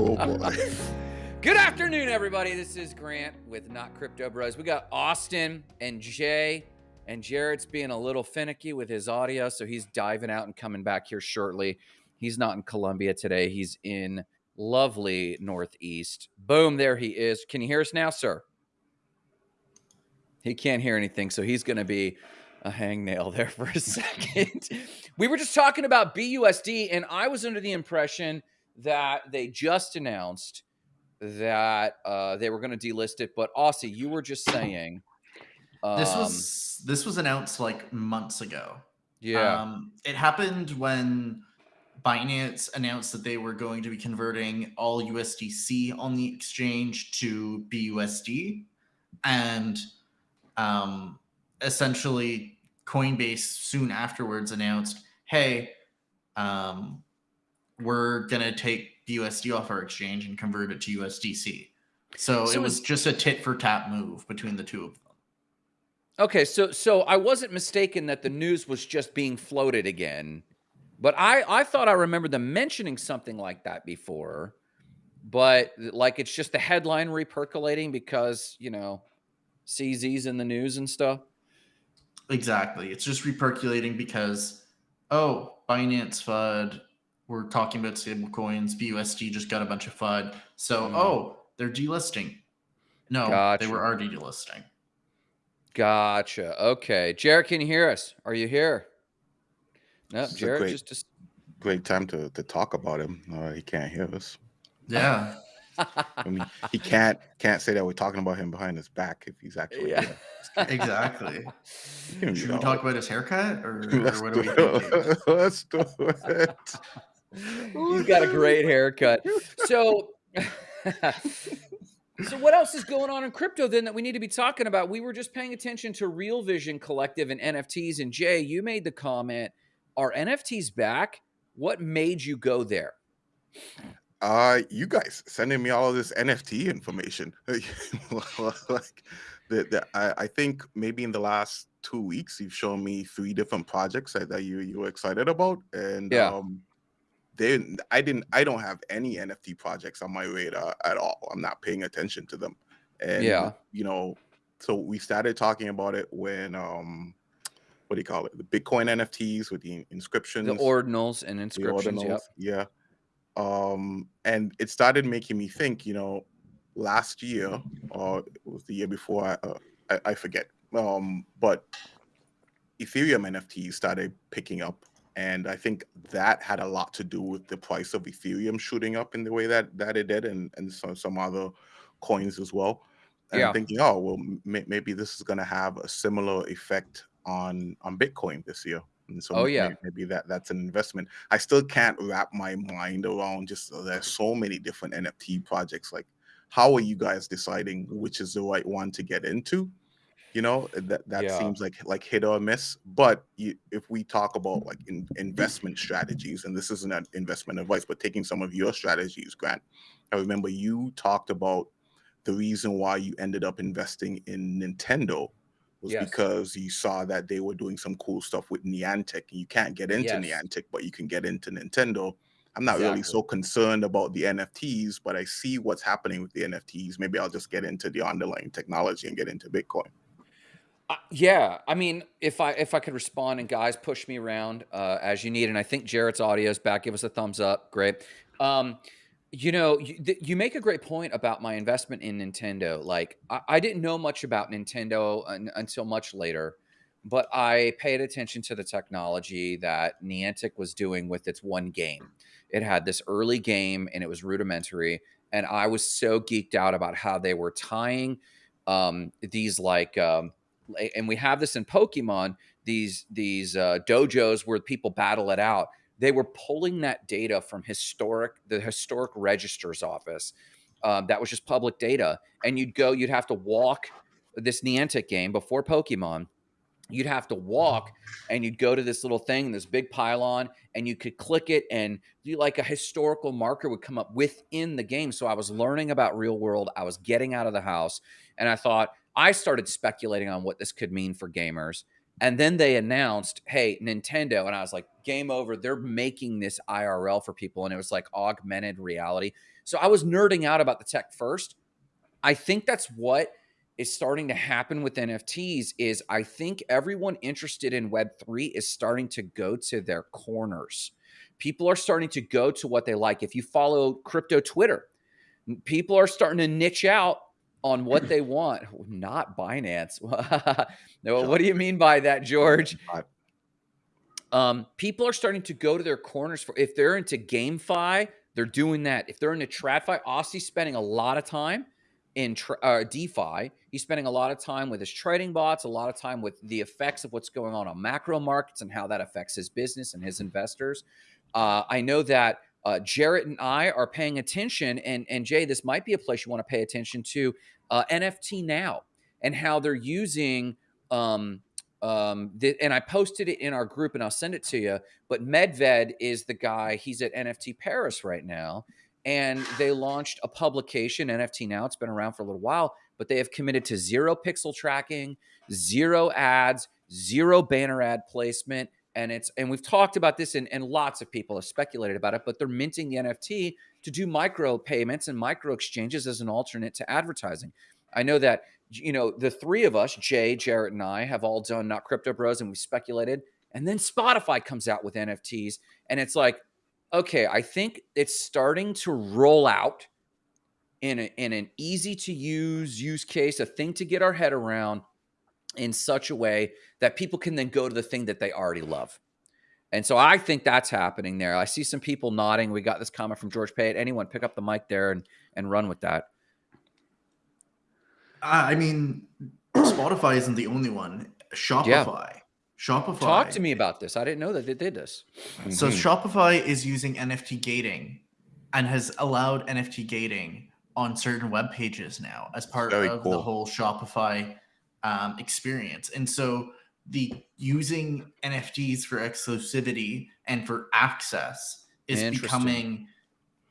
oh boy. Good afternoon, everybody. This is Grant with Not Crypto Bros. We got Austin and Jay, and Jared's being a little finicky with his audio, so he's diving out and coming back here shortly. He's not in Columbia today. He's in lovely Northeast. Boom, there he is. Can you hear us now, sir? He can't hear anything, so he's going to be a hangnail there for a second. we were just talking about BUSD, and I was under the impression that they just announced that uh, they were going to delist it. But Aussie, you were just saying um, this was this was announced like months ago. Yeah, um, it happened when Binance announced that they were going to be converting all USDC on the exchange to BUSD, and um, essentially Coinbase soon afterwards announced, "Hey, um, we're gonna take BUSD off our exchange and convert it to USDC." So, so it was just a tit for tat move between the two of them. Okay, so so I wasn't mistaken that the news was just being floated again, but I I thought I remembered them mentioning something like that before, but like it's just the headline repercolating because you know CZ's in the news and stuff. Exactly, it's just repercolating because oh Binance FUD, we're talking about stable coins. BUSD just got a bunch of FUD, so mm. oh they're delisting. No, gotcha. they were already delisting. Gotcha. Okay. Jared, can you hear us? Are you here? No, nope, Jared great, just great time to to talk about him. Uh, he can't hear us. Yeah. I mean, he can't can't say that we're talking about him behind his back if he's actually yeah. exactly. Should we talk about his haircut or, or what are we thinking? Let's do it. He's got a great haircut. So so what else is going on in crypto then that we need to be talking about? We were just paying attention to Real Vision Collective and NFTs. And Jay, you made the comment, are NFTs back? What made you go there? Uh, you guys sending me all of this NFT information. like the, the I, I think maybe in the last two weeks you've shown me three different projects that, that you you were excited about. And yeah. um they I didn't I don't have any NFT projects on my radar at all. I'm not paying attention to them. And yeah, you know, so we started talking about it when um what do you call it? The Bitcoin NFTs with the inscriptions, the ordinals and inscriptions. Ordinals, yep. Yeah. Um, and it started making me think. You know, last year or it was the year before. I, uh, I, I forget. Um, but Ethereum NFTs started picking up and I think that had a lot to do with the price of Ethereum shooting up in the way that that it did, and and some some other coins as well. And yeah. I'm thinking, oh well, maybe this is going to have a similar effect on on Bitcoin this year. And so oh yeah, maybe, maybe that that's an investment. I still can't wrap my mind around just uh, there's so many different NFT projects. Like, how are you guys deciding which is the right one to get into? You know eh, that that yeah. seems like like hit or miss but you, if we talk about like in, investment strategies and this isn't an investment advice but taking some of your strategies grant i remember you talked about the reason why you ended up investing in nintendo was yes. because you saw that they were doing some cool stuff with niantic you can't get into yes. niantic but you can get into nintendo i'm not exactly. really so concerned about the nfts but i see what's happening with the nfts maybe i'll just get into the underlying technology and get into bitcoin uh, yeah, I mean, if I if I could respond and guys push me around uh, as you need, and I think Jarrett's audio is back. Give us a thumbs up. Great. Um, you know, you, you, make a great point about my investment in Nintendo. Like, I, I didn't know much about Nintendo un, until much later, but I paid attention to the technology that Niantic was doing with its one game. It had this early game, and it was rudimentary, and I was so geeked out about how they were tying um, these like um, and we have this in Pokemon, these these uh, dojos where people battle it out. They were pulling that data from historic the historic registers office. Um, that was just public data, and you'd go, you'd have to walk this Niantic game before Pokemon. You'd have to walk, and you'd go to this little thing, this big pylon, and you could click it, and you like a historical marker would come up within the game. So I was learning about real world. I was getting out of the house, and I thought, I started speculating on what this could mean for gamers. And then they announced, hey, Nintendo. And I was like, game over. They're making this IRL for people. And it was like augmented reality. So I was nerding out about the tech first. I think that's what is starting to happen with NFTs is I think everyone interested in web3 is starting to go to their corners. People are starting to go to what they like. If you follow crypto Twitter, people are starting to niche out on what they want, not Binance. no, what do you mean by that, George? Um, people are starting to go to their corners for if they're into GameFi, they're doing that. If they're into TradFi, Aussie's spending a lot of time in uh, DeFi. He's spending a lot of time with his trading bots, a lot of time with the effects of what's going on on macro markets and how that affects his business and his investors. Uh, I know that uh, Jarrett and I are paying attention, and and Jay, this might be a place you want to pay attention to uh, NFT now and how they're using. Um, um, the, and I posted it in our group, and I'll send it to you. But Medved is the guy. He's at NFT Paris right now, and they launched a publication, NFT Now. It's been around for a little while, but they have committed to zero pixel tracking, zero ads, zero banner ad placement, and it's and we've talked about this and, and lots of people have speculated about it but they're minting the nft to do micro payments and micro exchanges as an alternate to advertising. I know that you know the three of us jay jarrett and i have all done not crypto bros and we speculated and then spotify comes out with nfts and it's like okay i think it's starting to roll out in, a, in an easy to use use case a thing to get our head around in such a way that people can then go to the thing that they already love. And so I think that's happening there. I see some people nodding. We got this comment from George Payet. Anyone pick up the mic there and, and run with that. I mean, Spotify isn't the only one. Shopify. Yeah. Shopify. Talk to me about this. I didn't know that they did this. So mm-hmm. Shopify is using NFT gating and has allowed NFT gating on certain web pages now as part Very of cool. the whole Shopify um, experience. And so the using NFTs for exclusivity and for access is becoming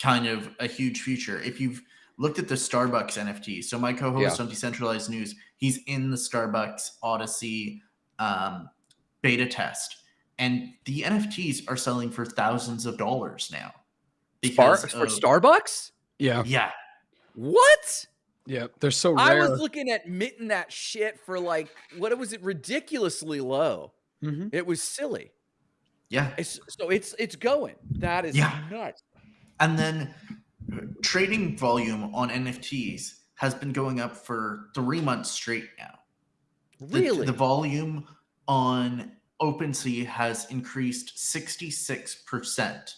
kind of a huge future. If you've looked at the Starbucks NFT, so my co-host yeah. on Decentralized News, he's in the Starbucks Odyssey um, beta test, and the NFTs are selling for thousands of dollars now. Spar- of, for Starbucks? Yeah. Yeah. What? Yeah, they're so rare. I was looking at minting that shit for like what was it ridiculously low. Mm-hmm. It was silly. Yeah. It's, so it's it's going. That is yeah. nuts. And then trading volume on NFTs has been going up for three months straight now. Really? The, the volume on OpenSea has increased 66%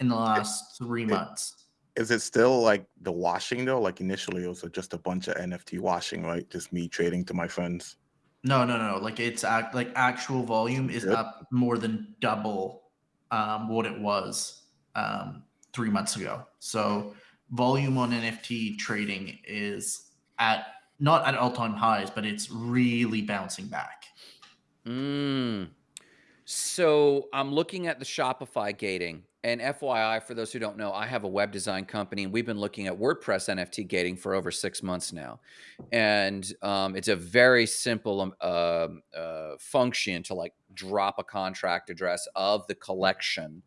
in the last three months is it still like the washing though? Like initially, it was just a bunch of NFT washing, right? Just me trading to my friends. No, no, no. Like it's act like actual volume is Good. up more than double um, what it was um, three months ago. So volume on NFT trading is at not at all time highs, but it's really bouncing back. Mm. So I'm looking at the Shopify gating and FYI, for those who don't know, I have a web design company, and we've been looking at WordPress NFT gating for over six months now. And um, it's a very simple um, uh, uh, function to like drop a contract address of the collection.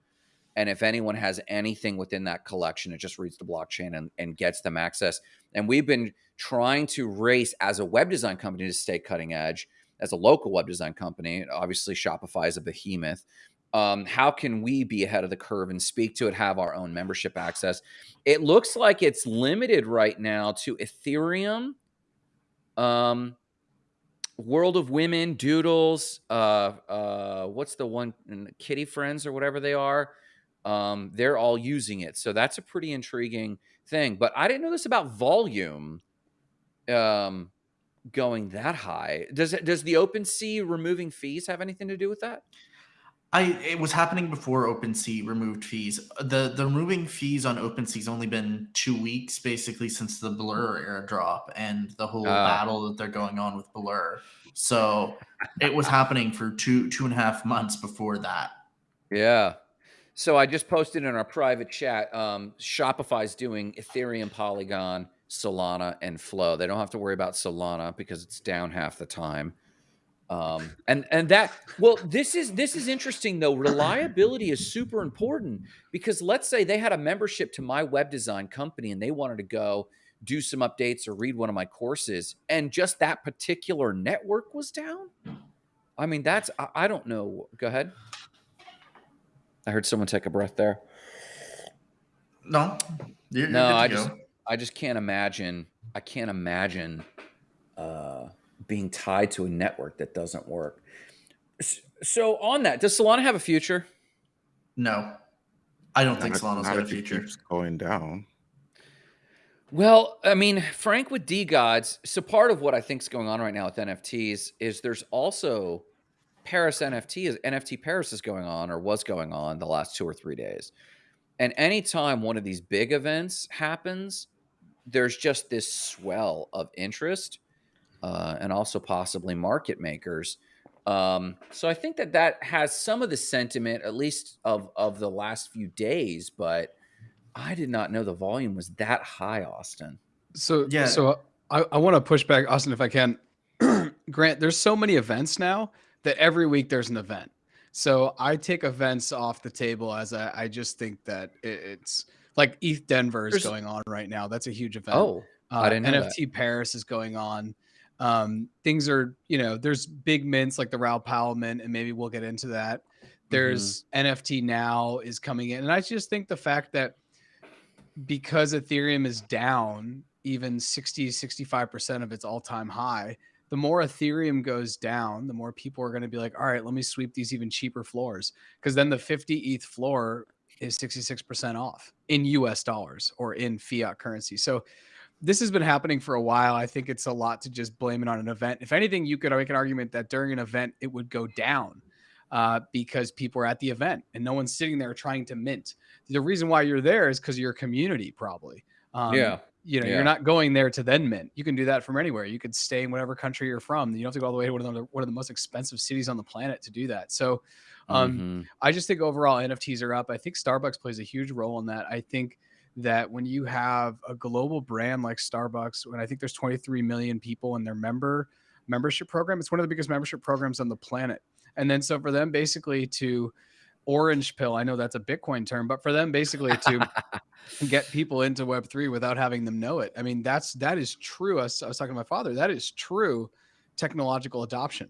And if anyone has anything within that collection, it just reads the blockchain and, and gets them access. And we've been trying to race as a web design company to stay cutting edge, as a local web design company. Obviously, Shopify is a behemoth um, how can we be ahead of the curve and speak to it, have our own membership access? It looks like it's limited right now to Ethereum, um, World of Women, Doodles, uh, uh, what's the one, Kitty Friends or whatever they are. Um, they're all using it. So that's a pretty intriguing thing. But I didn't know this about volume um, going that high. Does it, does the OpenSea removing fees have anything to do with that? I it was happening before OpenSea removed fees. The the removing fees on OpenSea's only been two weeks basically since the Blur airdrop and the whole uh. battle that they're going on with Blur. So it was happening for two two and a half months before that. Yeah. So I just posted in our private chat. Um, Shopify's doing Ethereum, Polygon, Solana, and Flow. They don't have to worry about Solana because it's down half the time. Um, and and that well, this is this is interesting though. Reliability is super important because let's say they had a membership to my web design company and they wanted to go do some updates or read one of my courses, and just that particular network was down. I mean, that's I, I don't know. Go ahead. I heard someone take a breath there. No, you're, no, you're I just I just can't imagine. I can't imagine uh, being tied to a network that doesn't work. So on that, does Solana have a future? No, I don't think Solana's got a future. Keeps going down. Well, I mean, Frank with DeGods. So part of what I think is going on right now with NFTs is there's also Paris NFT is NFT Paris is going on or was going on the last two or three days. And anytime one of these big events happens, there's just this swell of interest uh, and also possibly market makers. Um, so I think that that has some of the sentiment, at least of of the last few days. But I did not know the volume was that high, Austin. So yeah, so I, I want to push back, Austin, if I can. Grant, there's so many events now that every week there's an event. So I take events off the table as I, I just think that it, it's like ETH Denver is there's, going on right now. That's a huge event. Oh, uh, I didn't NFT that. Paris is going on. Um, things are, you know, there's big mints like the Raoul Pal mint, and maybe we'll get into that. There's mm-hmm. NFT now is coming in. And I just think the fact that because Ethereum is down even 60, 65% of its all time high, the more Ethereum goes down, the more people are going to be like, all right, let me sweep these even cheaper floors. Because then the 50 ETH floor is 66% off in US dollars or in fiat currency. So this has been happening for a while. I think it's a lot to just blame it on an event. If anything, you could make an argument that during an event it would go down uh, because people are at the event and no one's sitting there trying to mint. The reason why you're there is because of your community, probably. Um, yeah. You know, yeah. you're not going there to then mint. You can do that from anywhere. You could stay in whatever country you're from. You don't have to go all the way to one of the, one of the most expensive cities on the planet to do that. So, um, mm-hmm. I just think overall NFTs are up. I think Starbucks plays a huge role in that. I think that when you have a global brand like Starbucks, when I think there's 23 million people in their member membership program, it's one of the biggest membership programs on the planet. And then so for them basically to orange pill, I know that's a Bitcoin term, but for them basically to get people into Web3 without having them know it. I mean, that's that is true. I was, I was talking to my father, that is true technological adoption.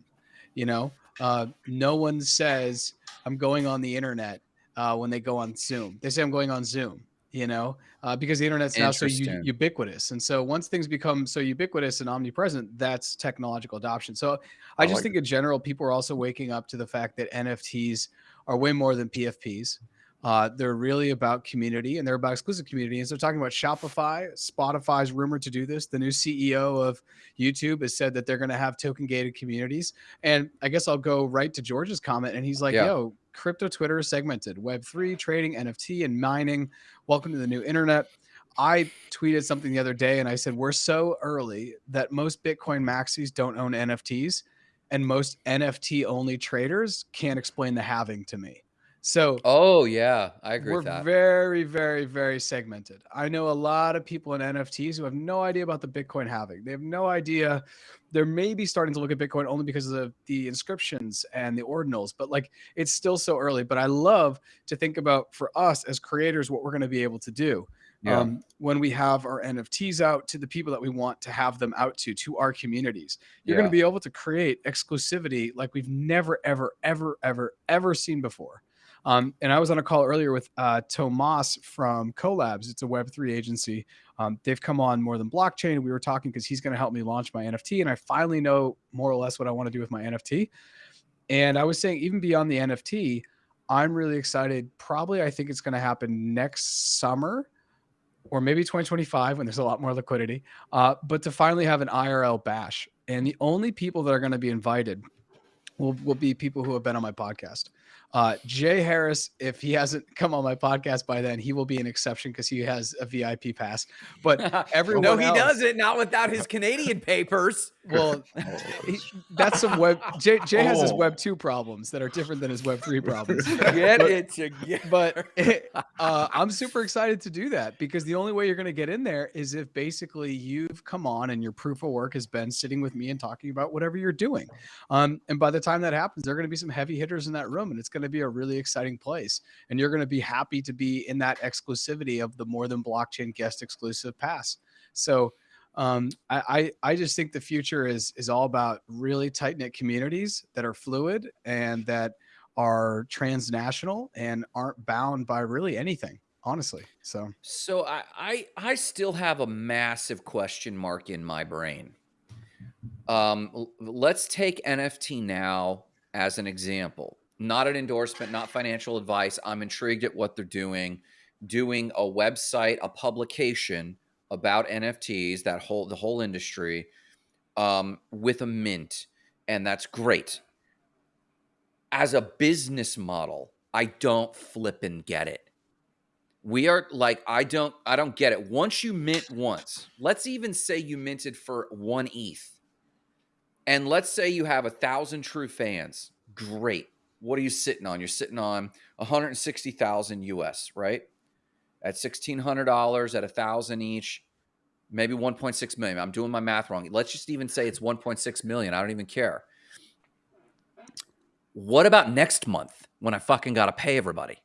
You know, uh, no one says I'm going on the internet uh, when they go on Zoom. They say I'm going on Zoom you know, uh, because the internet's now so u- ubiquitous. And so once things become so ubiquitous and omnipresent, that's technological adoption. So I, I just like think in general, people are also waking up to the fact that NFTs are way more than PFPs. Uh, they're really about community and they're about exclusive community. And so talking about Shopify, Spotify's rumored to do this. The new CEO of YouTube has said that they're going to have token gated communities. And I guess I'll go right to George's comment. And he's like, yeah. yo, crypto Twitter is segmented, Web3, trading, NFT, and mining. Welcome to the new internet. I tweeted something the other day and I said, We're so early that most Bitcoin maxis don't own NFTs, and most NFT only traders can't explain the halving to me. So, oh yeah, I agree. We're very, very, very segmented. I know a lot of people in NFTs who have no idea about the Bitcoin halving. They have no idea. They're maybe starting to look at Bitcoin only because of the inscriptions and the ordinals, but like it's still so early. But I love to think about for us as creators what we're going to be able to do. Yeah. Um, when we have our NFTs out to the people that we want to have them out to, to our communities. You're yeah. going to be able to create exclusivity like we've never, ever, ever, ever, ever seen before. Um, and I was on a call earlier with uh, Tomas from Collabs. It's a Web3 agency. Um, they've come on more than blockchain. We were talking because he's going to help me launch my NFT. And I finally know more or less what I want to do with my NFT. And I was saying, even beyond the NFT, I'm really excited. Probably, I think it's going to happen next summer or maybe 2025 when there's a lot more liquidity. Uh, but to finally have an IRL bash. And the only people that are going to be invited will, will be people who have been on my podcast. Uh, Jay Harris, if he hasn't come on my podcast by then, he will be an exception because he has a VIP pass. But everyone, no, he else, doesn't. Not without his Canadian papers. Well, he, that's some web. Jay, Jay has his Web two problems that are different than his Web three problems. Get But- it together. but it, uh, I'm super excited to do that because the only way you're going to get in there is if basically you've come on and your proof of work has been sitting with me and talking about whatever you're doing. Um, and by the time that happens, there are going to be some heavy hitters in that room, and it's going to be a really exciting place. And you're going to be happy to be in that exclusivity of the more than blockchain guest exclusive pass. So. Um, I, I I just think the future is is all about really tight knit communities that are fluid and that are transnational and aren't bound by really anything, honestly. So So I, I I still have a massive question mark in my brain. Um, let's take NFT now as an example. Not an endorsement, not financial advice. I'm intrigued at what they're doing. Doing a website, a publication about NFTs, that whole the whole industry, um, with a mint, and that's great. As a business model, I don't flip and get it we are like i don't i don't get it once you mint once let's even say you minted for one eth and let's say you have a thousand true fans great what are you sitting on? You're sitting on 160000 us right? At $1600 at a thousand each maybe 1.6 million. I'm doing my math wrong. Let's just even say it's 1.6 million. I don't even care. What about next month when i fucking gotta pay everybody?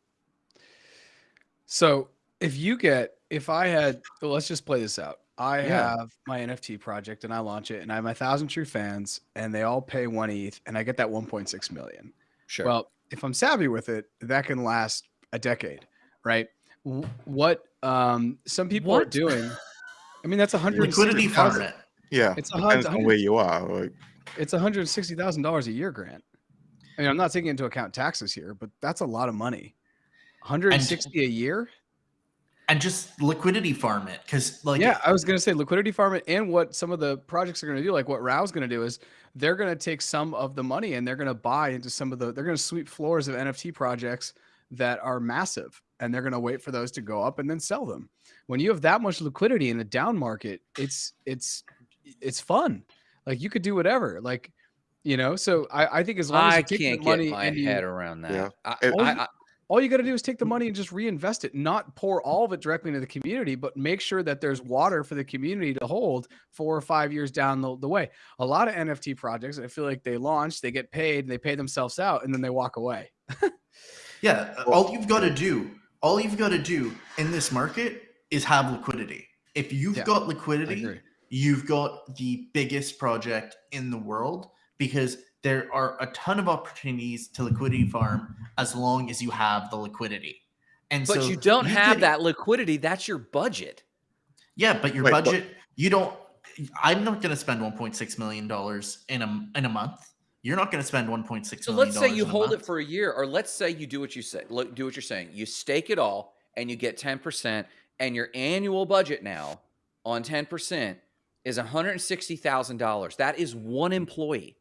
So if you get if I had well, let's just play this out. I Yeah. have my NFT project and I launch it and I have my thousand true fans and they all pay one ETH and I get that 1.6 million. Sure Well, if I'm savvy with it, that can last a decade, right? What um some people are doing, I mean that's a hundred Liquidity farm it. Yeah, It's a depends hun- on where you are. Like, it's $160,000 a year grant. I mean, I'm not taking into account taxes here, but that's a lot of money. 160 a year? And just liquidity farm it. Cause like yeah, I was going to say liquidity farm it and what some of the projects are going to do, like what Raoul's going to do is they're going to take some of the money and they're going to buy into some of the, they're going to sweep floors of NFT projects that are massive and they're going to wait for those to go up and then sell them. When you have that much liquidity in a down market, it's, it's, it's fun. Like you could do whatever. Like, you know, so I, I think as long as I you take the can't money get my and you- head around that. Yeah. I, It- I, I, all you got to do is take the mm. money and just reinvest it, not pour all of it directly into the community, but make sure that there's water for the community to hold four or five years down the, the way. A lot of NFT projects, I feel like they launch, they get paid, they pay themselves out, and then they walk away. Yeah, all you've got to do, all you've got to do in this market is have liquidity. If you've Yeah, got liquidity, you've got the biggest project in the world because there are a ton of opportunities to liquidity farm as long as you have the liquidity. And but so you don't have could- that liquidity. That's your budget. Yeah, but your Wait, but- budget, you don't. I'm not going to spend 1.6 million dollars in a in a month. You're not going to spend 1.6 So let's say you in a hold it for a year, or let's say you do what you say. Look, do what you're saying. You stake it all, and you get ten percent, and your annual budget now on ten percent is one hundred sixty thousand dollars. That is one employee.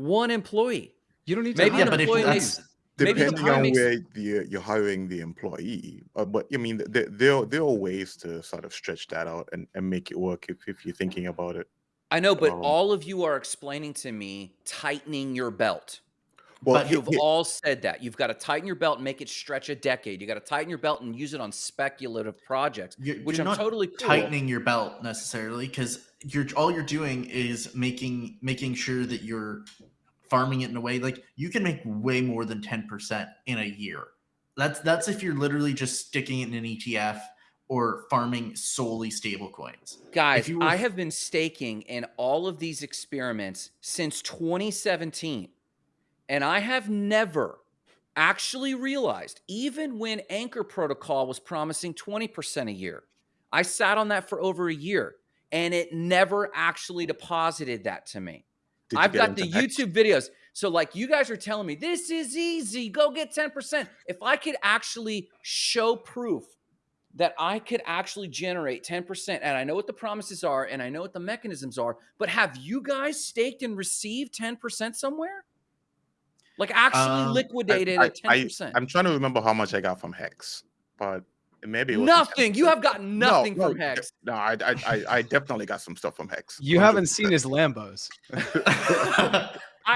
One employee. You don't need to Maybe Yeah, an hire but if employee that's makes- Maybe the depending on timing's- where the, you're hiring the employee, uh, but I mean, there, there there are ways to sort of stretch that out and, and make it work if, if you're thinking about it. I know, but Um, all of you are explaining to me tightening your belt. Well, But You've he- all said that. You've got to tighten your belt and make it stretch a decade. You got to tighten your belt and use it on speculative projects, You're, which you're I'm not totally cool. tightening your belt necessarily because you're all you're doing is making making sure that you're farming it in a way like you can make way more than 10% in a year. That's that's if you're literally just sticking it in an ETF or farming solely stable coins. Guys, were I have been staking in all of these experiments since 2017. And I have never actually realized, even when Anchor Protocol was promising 20% a year, I sat on that for over a year and it never actually deposited that to me. I've got the? YouTube videos. So, like, you guys are telling me this is easy, go get 10%. If I could actually show proof that I could actually generate 10%, and I know what the promises are and I know what the mechanisms are, but have you guys staked and received 10% somewhere? Like actually Um, liquidated I, at ten percent. I'm trying to remember how much I got from Hex, but maybe it Nothing. You have gotten nothing no, from no, Hex. No, I, I, I, I definitely got some stuff from Hex. You haven't seen his Lambos.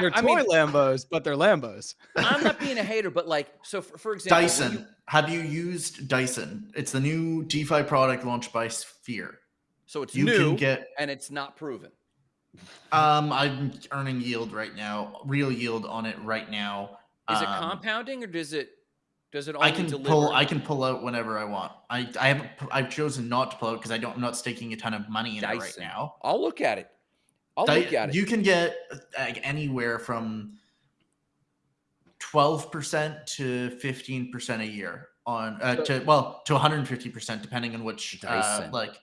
They're I toy mean, Lambos, but they're Lambos. I'm not being a hater, but like, so for, for example, Dyson. you- Have you used Dyson? It's the new DeFi product launched by Sphere. so it's You new can get. and it's not proven. Um, I'm earning yield right now, real yield on it right now. Is it Um, compounding or does it does it only I can deliver? pull. I can pull out whenever I want. I I haven't. I've chosen not to pull out because I don't. I'm not staking a ton of money in it right now. I'll look at it. I'll Di- look at it. You can get uh, like anywhere from twelve percent to fifteen percent a year on uh, to well to one hundred and fifty percent depending on which uh, like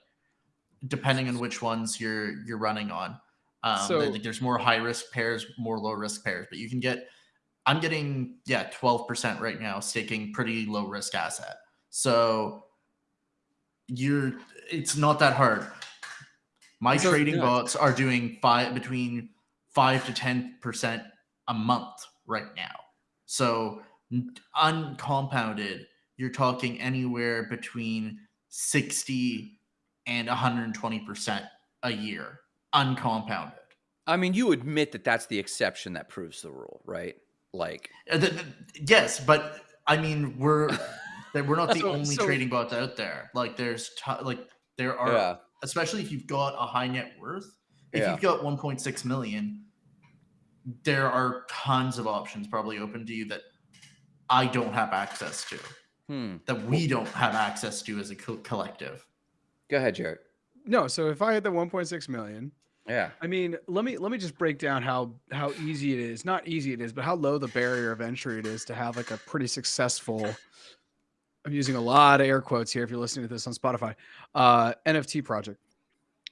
depending on which ones you're you're running on. Um, So- there- there's more high risk pairs, more low risk pairs, but you can get. I'm getting yeah twelve percent right now, staking pretty low risk asset. So you're it's not that hard. My So- trading yeah. bots are doing five between five to ten percent a month right now. So uncompounded, you're talking anywhere between sixty and 120 percent a year uncompounded. I mean, you admit that that's the exception that proves the rule, right? Like, Uh, th- th- yes, but I mean we're that we're not the So- only so- trading bots out there. Like there's t- like there are yeah, especially if you've got a high net worth. If Yeah. you've got 1.6 million, there are tons of options probably open to you that I don't have access to, hmm. that we don't have access to as a co- collective. Go ahead, Jared. No, so if I had the 1.6 million, Yeah, I mean, let me let me just break down how how easy it is. Not easy it is, but how low the barrier of entry it is to have like a pretty successful. I'm using a lot of air quotes here. If you're listening to this on Spotify, uh, NFT project.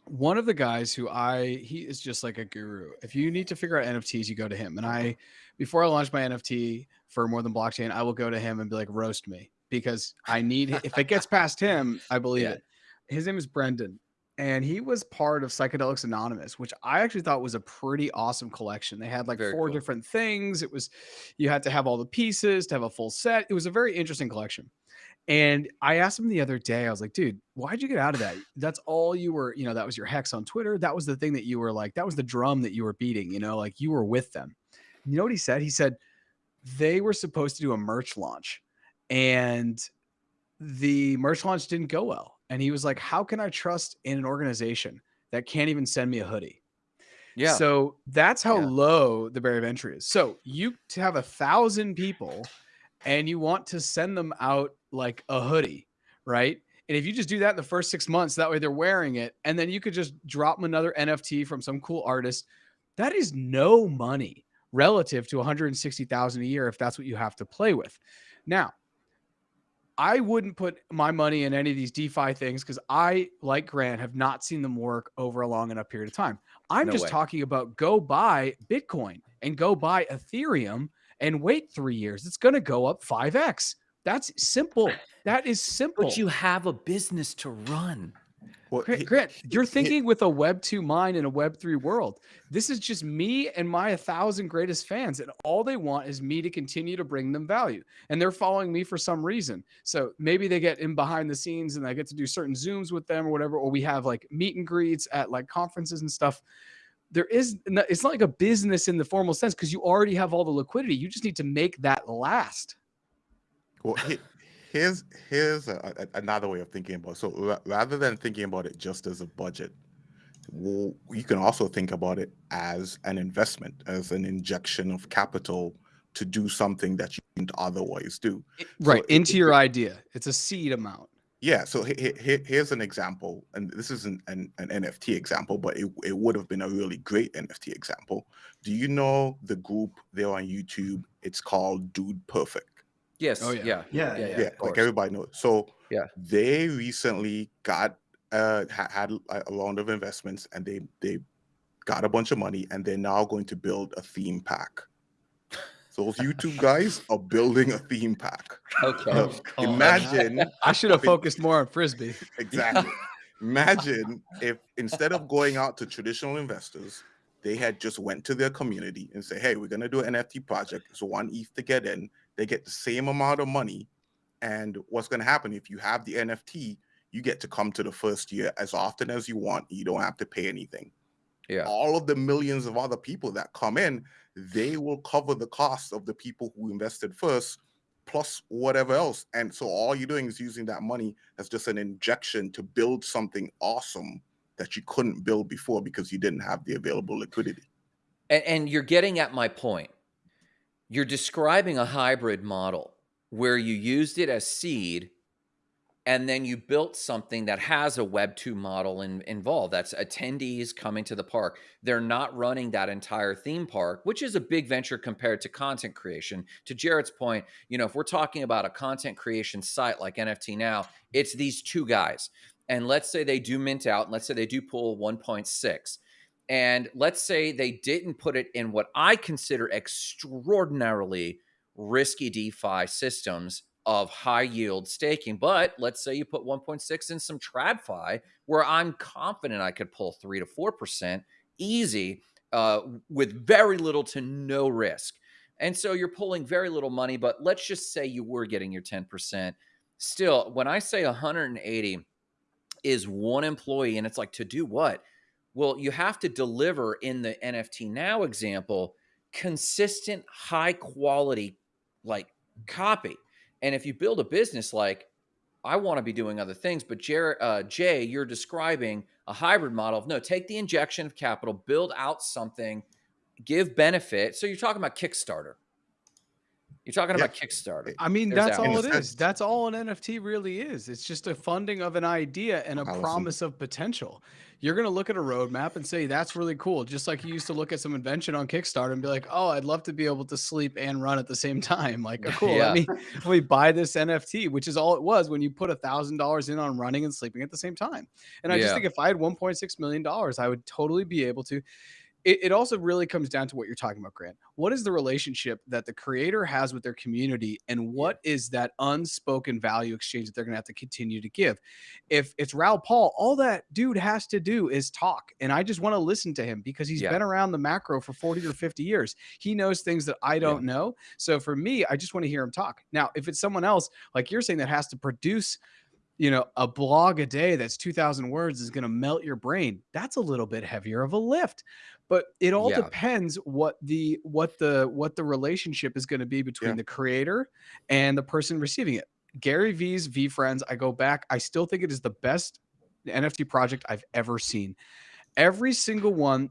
One of the guys who I he is just like a guru. If you need to figure out NFTs, you go to him. And I, before I launch my NFT for more than blockchain, I will go to him and be like, roast me because I need. if it gets past him, I believe Yeah. it. His name is Brendan and he was part of Psychedelics Anonymous, which I actually thought was a pretty awesome collection. They had like Very four cool. different things. It was you had to have all the pieces to have a full set. It was a very interesting collection. And I asked him the other day, I was like, dude, why'd you get out of that? That's all you were, you know, that was your hex on Twitter. That was the thing that you were like, that was the drum that you were beating, you know, like you were with them. You know what he said? He said they were supposed to do a merch launch and the merch launch didn't go well. And he was like, How can I trust in an organization that can't even send me a hoodie? yeah. So that's how Yeah. low the barrier of entry is. So you to have a thousand people and you want to send them out like a hoodie, right? And if you just do that in the first six months, that way they're wearing it, and then you could just drop them another NFT from some cool artist. That is no money relative to 160,000 a year if that's what you have to play with. Now, I wouldn't put my money in any of these DeFi things because I, like Grant, have not seen them work over a long enough period of time. I'm No just way. talking about go buy Bitcoin and go buy Ethereum and wait three years. It's going to go up 5x. That's simple. That is simple. but you have a business to run. Well, Grant, he- Grant, you're he- thinking with a Web 2 mind in a Web 3 world. This is just me and my 1,000 greatest fans. And all they want is me to continue to bring them value. And they're following me for some reason. So maybe they get in behind the scenes and I get to do certain Zooms with them or whatever. Or we have like meet and greets at like conferences and stuff. There is, no- it's not like a business in the formal sense because you already have all the liquidity. You just need to make that last. Well, he, here's here's a, a- another way of thinking about. It. So ra- rather than thinking about it just as a budget, well, you can also think about it as an investment, as an injection of capital to do something that you didn't otherwise do. Right. it- into it- your idea. It's a seed amount. Yeah. So he, he- he- here's an example, and this isn't an, an NFT example, but it, it would have been a really great NFT example. Do you know the group there on YouTube? It's called Dude Perfect. Yes. Oh, yeah. yeah. Yeah, Yeah. yeah, of like everybody knows. So Yeah. they recently got uh ha- had a a round of investments and they they got a bunch of money and they're now going to build a theme pack. So those YouTube guys are building a theme pack. Okay. Uh, God. imagine I should have Big- focused more on Frisbee. exactly. Imagine if instead of going out to traditional investors they had just went to their community and say, "Hey, we're going to do an NFT project. It's one ETH to get in." They get the same amount of money, and what's going to happen if you have the NFT? You get to come to the first year as often as you want. You don't have to pay anything. Yeah. All of the millions of other people that come in, they will cover the cost of the people who invested first, plus whatever else. And so all you're doing is using that money as just an injection to build something awesome that you couldn't build before because you didn't have the available liquidity. And, and you're getting at my point. You're describing a hybrid model where you used it as seed and then you built something that has a web 2 model in, involved. That's attendees coming to the park. They're not running that entire theme park which is a big venture compared to content creation. To jared's point you know if we're talking about a content creation site like nft now it's these two guys. And let's say they do mint out, and let's say they do pull 1.6. And let's say they didn't put it in what I consider extraordinarily risky DeFi systems of high yield staking. But let's say you put 1.6 in some TradFi, where I'm confident I could pull 3 to 4% easy uh, with very little to no risk. And so you're pulling very little money, but let's just say you were getting your 10%. Still, when I say 180, is one employee and it's like to do what well you have to deliver in the nft now example consistent high quality like copy. And if you build a business like i want to be doing other things but Jer- uh, jay you're describing a hybrid model of no take the injection of capital build out something give benefit so you're talking about kickstarter you're talking Yeah. about Kickstarter. I mean, There's that's that. all it is. That's all an NFT really is. It's just a funding of an idea and a Allison. promise of potential. You're going to look at a roadmap and say, that's really cool. Just like you used to look at some invention on Kickstarter and be like, oh, I'd love to be able to sleep and run at the same time. Like, oh, cool. Yeah. Let me, let me buy this NFT, which is all it was when you put a thousand dollars in on running and sleeping at the same time. And I just think if I had $1.6 million, I would totally be able to it, it also really comes down to what you're talking about, Grant. What is the relationship that the creator has with their community, and what is that unspoken value exchange that they're going to have to continue to give? If it's Raoul Pal, all that dude has to do is talk, and I just want to listen to him because he's Yeah. been around the macro for 40 or 50 years. He knows things that I don't know. So for me, I just want to hear him talk. Now, if it's someone else, like you're saying, that has to produce you know, a blog a day that's 2000 words is going to melt your brain. That's a little bit heavier of a lift. But it all Yeah. depends what the what the what the relationship is going to be between Yeah. the creator and the person receiving it. Gary Vee's V Friends, I go back, I still think it is the best NFT project I've ever seen. Every single one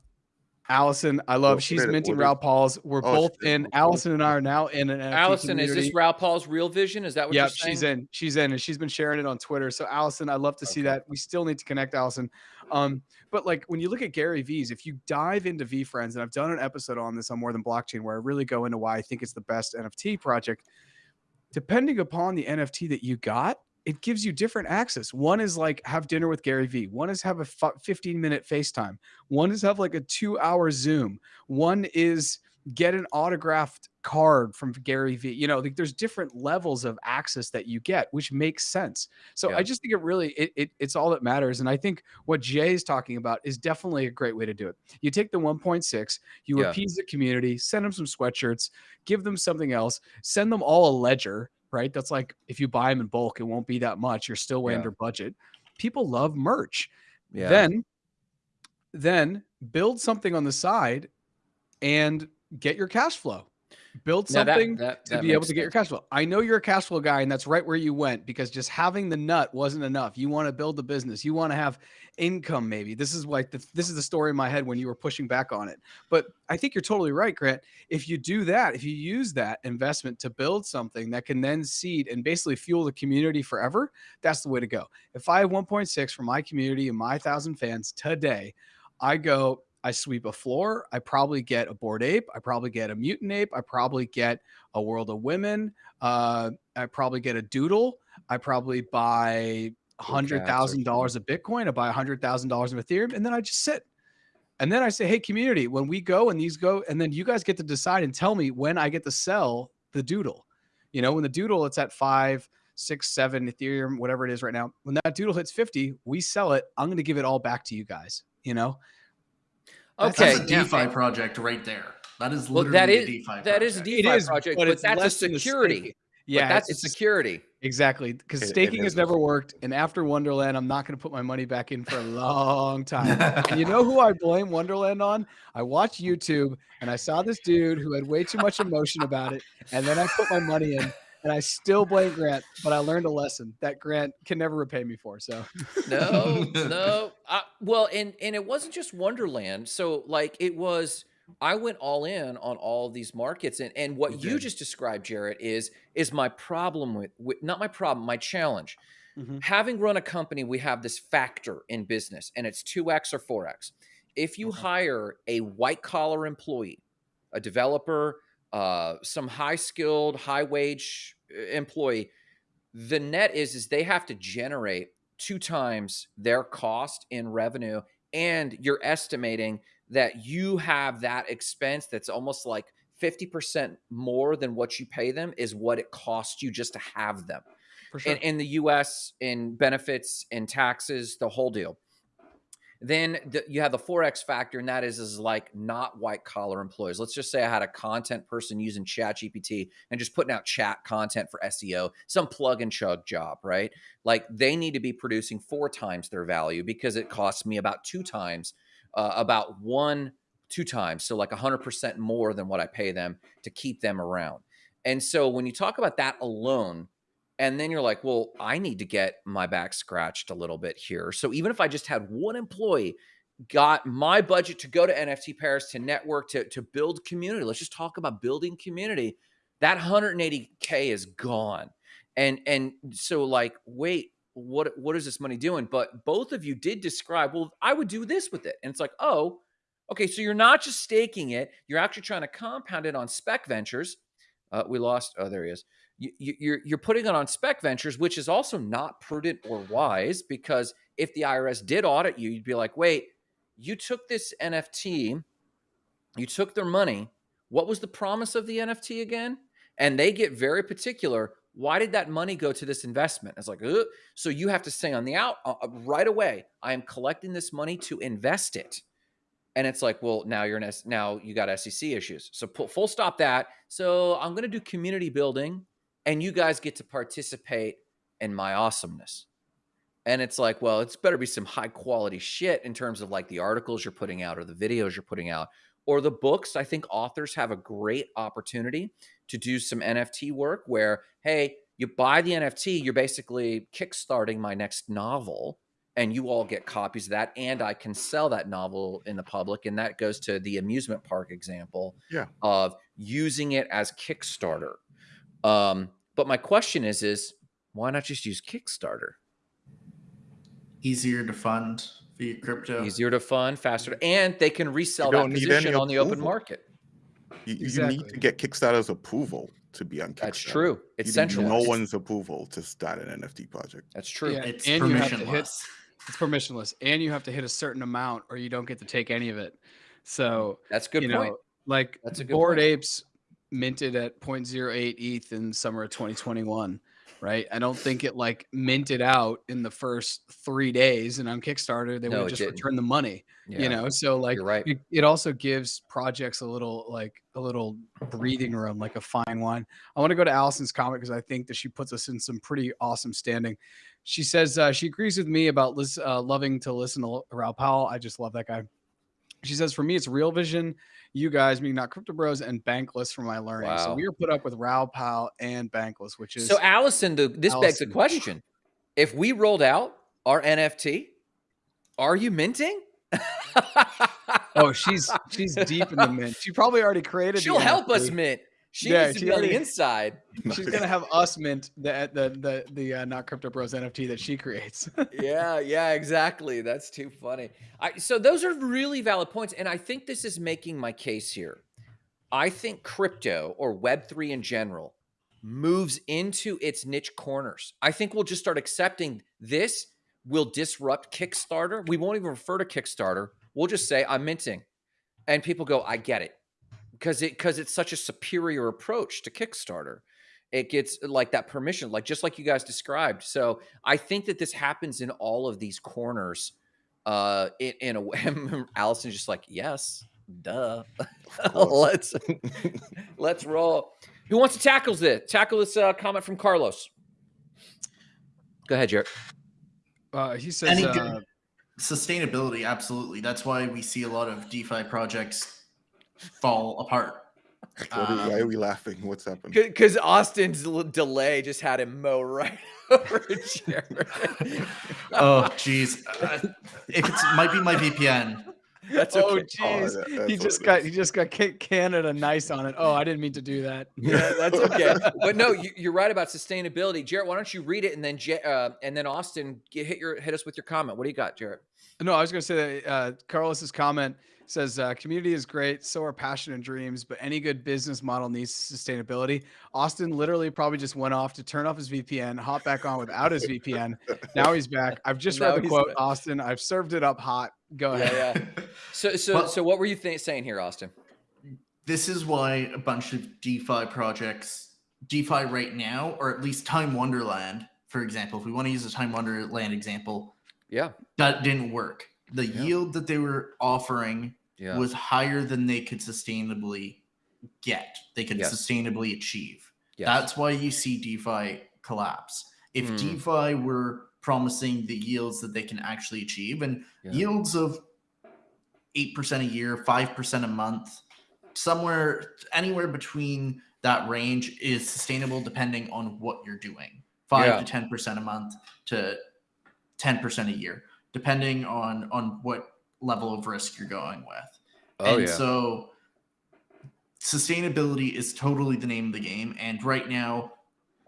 Allison, I love. What- she's what is- minting what is- Raoul Pal's. We're Oh, both in. okay. Allison and I are now in an NFT Allison, is this community. Raoul Pal's real vision? Is that what Yep, she's in. She's in, and she's been sharing it on Twitter. So Allison, I love to see that. We still need to connect, Allison. Um, but like when you look at Gary Vee's, if you dive into VeeFriends, and I've done an episode on this on More Than Blockchain, where I really go into why I think it's the best NFT project. Depending upon the NFT that you got, it gives you different access. One is like have dinner with Gary Vee. One is have a 15 minute FaceTime. One is have like a two hour Zoom. One is get an autographed card from Gary Vee. You know, like there's different levels of access that you get, which makes sense. So Yeah. I just think it really it, it it's all that matters. And I think what Jay is talking about is definitely a great way to do it. You take the 1.6, you Yeah. appease the community, send them some sweatshirts, give them something else, send them all a ledger, right? That's like if you buy them in bulk, it won't be that much. You're still way Yeah. under budget. People love merch. Yeah. Then then build something on the side and get your cash flow. Build Now that- something that- to be able to get your cash flow. I know you're a cash flow guy, and that's right where you went because just having the nut wasn't enough. You want to build a business. You want to have income. Maybe this is like the, this is the story in my head when you were pushing back on it. But I think you're totally right, Grant. If you do that, if you use that investment to build something that can then seed and basically fuel the community forever, that's the way to go. If I have 1.6 for my community and my thousand fans today, I go, I sweep a floor. I probably get a Bored Ape. I probably get a mutant ape. I probably get a world of women. Uh, I probably get a doodle. I probably buy hundred thousand dollars of Bitcoin. I buy hundred thousand dollars of Ethereum, and then I just sit. And then I say, hey, community, when we go and these go, and then you guys get to decide and tell me when I get to sell the doodle. You know, when the doodle it's at five, six, seven Ethereum, whatever it is right now. When that doodle hits 50, we sell it. I'm going to give it all back to you guys, you know? Okay, That's a yeah. DeFi project right there. That is Well, literally that a is DeFi that is a. DeFi It is, project, but but, that's a less than the security. staking. But Yeah, that's a it's- security. Exactly, because It- it staking has never worked, and after Wonderland, I'm not going to put my money back in for a long time. and you know who I blame Wonderland on? I watched YouTube and I saw this dude who had way too much emotion about it, and then I put my money in, and I still blame Grant, but I learned a lesson that Grant can never repay me for. So No, no. Uh, well, and and it wasn't just Wonderland. So like it was. I went all in on all of these markets, and and what You you just described, Jarrett, is is my problem with, with not my problem, my challenge. Mhm. Having run a company, we have this factor in business, and it's two x or four x. If you Okay. hire a white collar employee, a developer, uh, some high skilled, high wage uh, employee, the net is is they have to generate two times their cost in revenue and you're estimating that you have that expense that's almost like 50% more than what you pay them is what it costs you just to have them for sure, in, in the US in benefits and taxes, the whole deal. Then the, you have the forex factor, and that is is like not white collar employees. Let's just say I had a content person using Chat GPT and just putting out chat content for SEO, some plug and chug job, right? Like they need to be producing four times their value because it costs me about two times, uh, about one two times, so like hundred percent more than what I pay them to keep them around. And so when you talk about that alone, and then you're like, well, I need to get my back scratched a little bit here. So even if I just had one employee, got my budget to go to NFT Paris to network to to build community. Let's just talk about building community. That 180k is gone. And and so like, wait, what what is this money doing? But both of you did describe, well, I would do this with it. And it's like, oh, okay, so you're not just staking it, you're actually trying to compound it on spec ventures. Uh, we lost. Oh, there he is you, you- you're you're putting it on spec ventures, which is also not prudent or wise because if the IRS did audit you, you'd be like, wait, you took this NFT, you took their money. What was the promise of the NFT again? And they get very particular. Why did that money go to this investment? It's like, Ugh. so you have to say on the out uh, uh, right away, I am collecting this money to invest it. And it's like, well, now you're an S- now you got SEC issues. So pu- full stop that. So I'm going to do community building and you guys get to participate in my awesomeness. And it's like, well, it's better be some high quality shit in terms of like the articles you're putting out or the videos you're putting out or the books. I think authors have a great opportunity to do some NFT work where, hey, you buy the NFT, you're basically kickstarting my next novel and you all get copies of that and I can sell that novel in the public and that goes to the amusement park example Yeah. of using it as Kickstarter. Um, but my question is, is why not just use Kickstarter? Easier to fund via crypto. Easier to fund, faster, and they can resell that position any on the open market. You, you need to get Kickstarter's approval to be on Kickstarter. That's true. It's You centralized. No one's approval to start an NFT project. That's true. Yeah. It's And you have to hit- permissionless. it's permissionless, and you have to hit a certain amount, or you don't get to take any of it. So That's a good point. know, like That's a good Bored point. Apes minted at 0.08 ETH in summer of 2021, right? I don't think it like minted out in the first three days, and on Kickstarter they No, would just didn't. return the money. Yeah, You know, so like you're right. it, it also gives projects a little like a little breathing room, like a fine wine. I want to go to Allison's comment because I think that she puts us in some pretty awesome standing. She says uh, she agrees with me about uh, loving to listen to Raoul Pal. I just love that guy. She says, for me, it's Real Vision, you guys, meaning not Crypto Bros, and Bankless for my learning. So we are put up with Raoul Pal and Bankless, which is So, Allison, the, this begs the Allison. question: If we rolled out our NFT, are you minting? oh, she's she's deep in the mint. She probably already created. She'll help us mint. She Yeah, needs to be on the inside. She's gonna have us mint the the the the uh, not Crypto Bros NFT that she creates. yeah, yeah, exactly. That's too funny. I, so those are really valid points, and I think this is making my case here. I think crypto or Web three in general moves into its niche corners. I think we'll just start accepting this will disrupt Kickstarter. We won't even refer to Kickstarter. We'll just say I'm minting, and people go, I get it, because it because it's such a superior approach to Kickstarter it gets like that permission like just like you guys described so i think that this happens in all of these corners Uh, in, in a way, Allison's just like, yes, duh. let's let's roll. Who wants to tackle this? Tackle this uh, comment from Carlos. Go ahead, Jared. Uh, he says uh, sustainability. Absolutely. That's why we see a lot of DeFi projects fall apart. Are, um, why are we laughing? What's happened? Because Austin's delay just had him mow right over Jared. oh, jeez. Uh, if it might be my VPN. That's oh, okay. oh jeez. Oh, he just got he just got Canada nice on it. Oh, I didn't mean to do that. Yeah, that's okay. but no, you, are right about sustainability, Jared. Why don't you read it and then uh, and then Austin get, hit your hit us with your comment. What do you got, Jared? No, I was going to say that uh, Carlos's comment says uh, community is great, so are passion and dreams, but any good business model needs sustainability. Austin literally probably just went off to turn off his VPN, hop back on without his VPN. Now he's back. I've just read the quote, back. Austin. I've served it up hot. Go ahead. Yeah, yeah. So, so, well, so, what were you th- saying here, Austin? This is why a bunch of DeFi projects, DeFi right now, or at least Time Wonderland, for example, if we want to use a Time Wonderland example, yeah, that didn't work. The yeah. yield that they were offering yeah. was higher than they could sustainably get. They could yes. sustainably achieve. Yes. That's why you see DeFi collapse. If mm. DeFi were promising the yields that they can actually achieve and yeah. yields of 8% a year, 5% a month, somewhere anywhere between that range is sustainable depending on what you're doing. 5 yeah. to 10% a month to 10% a year, depending on on what level of risk you're going with. Oh, and yeah. so sustainability is totally the name of the game. And right now,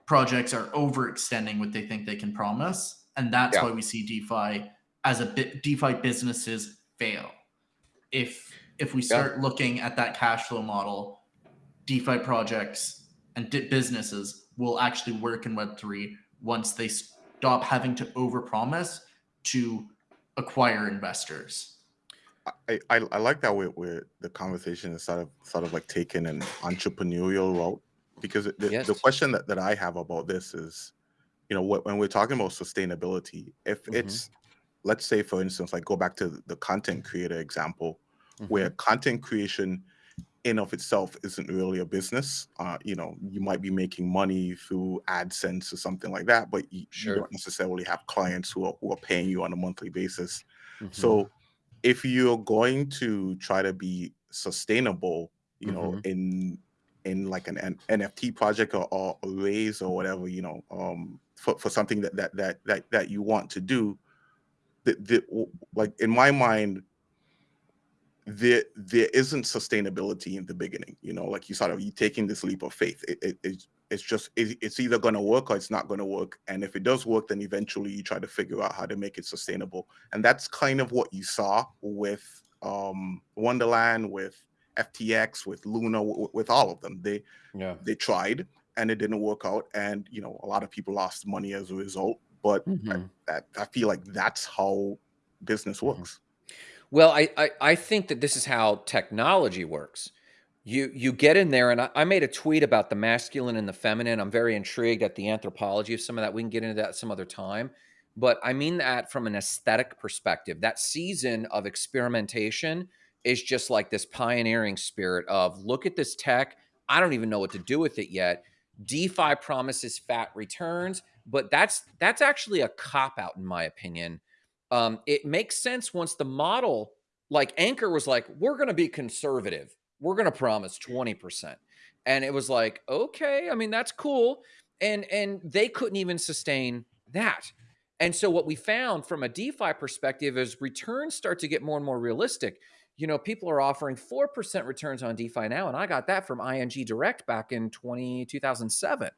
projects are overextending what they think they can promise. And that's yeah. why we see DeFi as a bit DeFi businesses fail. If if we start yeah. looking at that cash flow model, DeFi projects and businesses will actually work in Web3 once they stop having to overpromise to acquire investors. I, I, I like that way where the conversation is sort of sort of like taking an entrepreneurial route because the, yes. the question that, that I have about this is, you know, when we're talking about sustainability, if mm-hmm. it's let's say for instance, like go back to the content creator example, mm-hmm. where content creation in of itself isn't really a business. Uh, you know, you might be making money through AdSense or something like that, but you, sure. you don't necessarily have clients who are who are paying you on a monthly basis. Mm-hmm. So if you're going to try to be sustainable, you know, mm-hmm. in in like an, an NFT project or, or, a raise or whatever, you know, um, for, for something that, that that that that you want to do, the, the like in my mind, there there isn't sustainability in the beginning. You know, like you sort of you taking this leap of faith. It, it, it it's just it's either going to work or it's not going to work. And if it does work then eventually you try to figure out how to make it sustainable. And that's kind of what you saw with um wonderland with ftx with luna with all of them. They yeah. they tried and it didn't work out. And you know a lot of people lost money as a result. But mm-hmm. I, I, feel like that's how business mm-hmm. works. Well I, I i think that this is how technology works you you get in there, and I, I, made a tweet about the masculine and the feminine. I'm very intrigued at the anthropology of some of that. We can get into that some other time, but I mean that from an aesthetic perspective. That season of experimentation is just like this pioneering spirit of look at this tech. I don't even know what to do with it yet. DeFi promises fat returns, but that's that's actually a cop out in my opinion. Um, it makes sense once the model, like Anchor, was like, we're going to be conservative we're going to promise 20%. And it was like, okay, I mean, that's cool. And and they couldn't even sustain that. And so what we found from a DeFi perspective is returns start to get more and more realistic. You know, people are offering 4% returns on DeFi now, and I got that from ING Direct back in 20, 2007.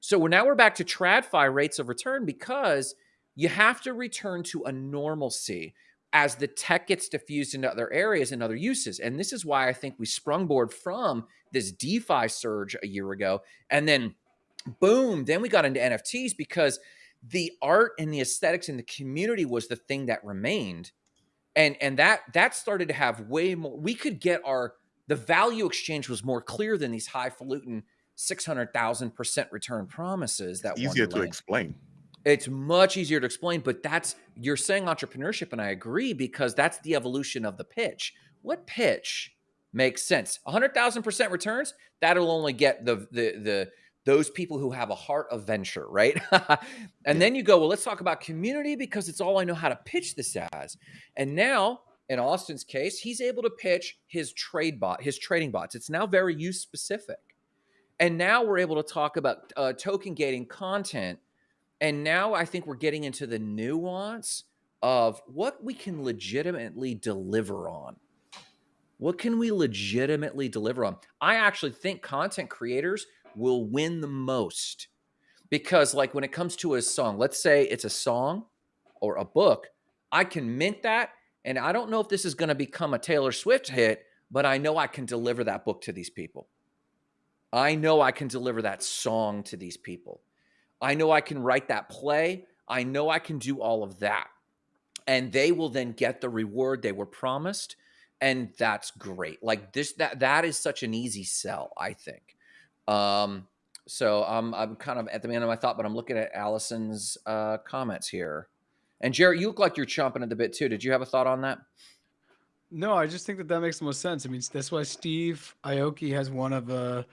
So now we're back to TradFi rates of return because you have to return to a normalcy as the tech gets diffused into other areas and other uses. And this is why I think we sprungboard from this DeFi surge a year ago. And then boom, then we got into NFTs because the art and the aesthetics and the community was the thing that remained. And and that that started to have way more. We could get our the value exchange was more clear than these highfalutin six hundred thousand percent return promises. That easier to explain. It's much easier to explain, but that's you're saying entrepreneurship, and I agree because that's the evolution of the pitch. What pitch makes sense? 100,000% returns, that'll only get the the the those people who have a heart of venture, right? and then you go, well, let's talk about community because it's all I know how to pitch this as. And now, in Austin's case, he's able to pitch his trade bot, his trading bots. It's now very use specific. And now we're able to talk about uh, token gating content. And now I think we're getting into the nuance of what we can legitimately deliver on. What can we legitimately deliver on? I actually think content creators will win the most because like when it comes to a song let's say it's a song or a book i can mint that and i don't know if this is going to become a taylor swift hit but i know i can deliver that book to these people i know i can deliver that song to these people i know i can write that play i know i can do all of that and they will then get the reward they were promised and that's great like this that that is such an easy sell i think um, so I'm I'm kind of at the end of my thought, but I'm looking at Allison's uh, comments here. And Jared, you look like you're chomping at the bit too. Did you have a thought on that? No, I just think that that makes the most sense. I mean, that's why Steve Aoki has one of the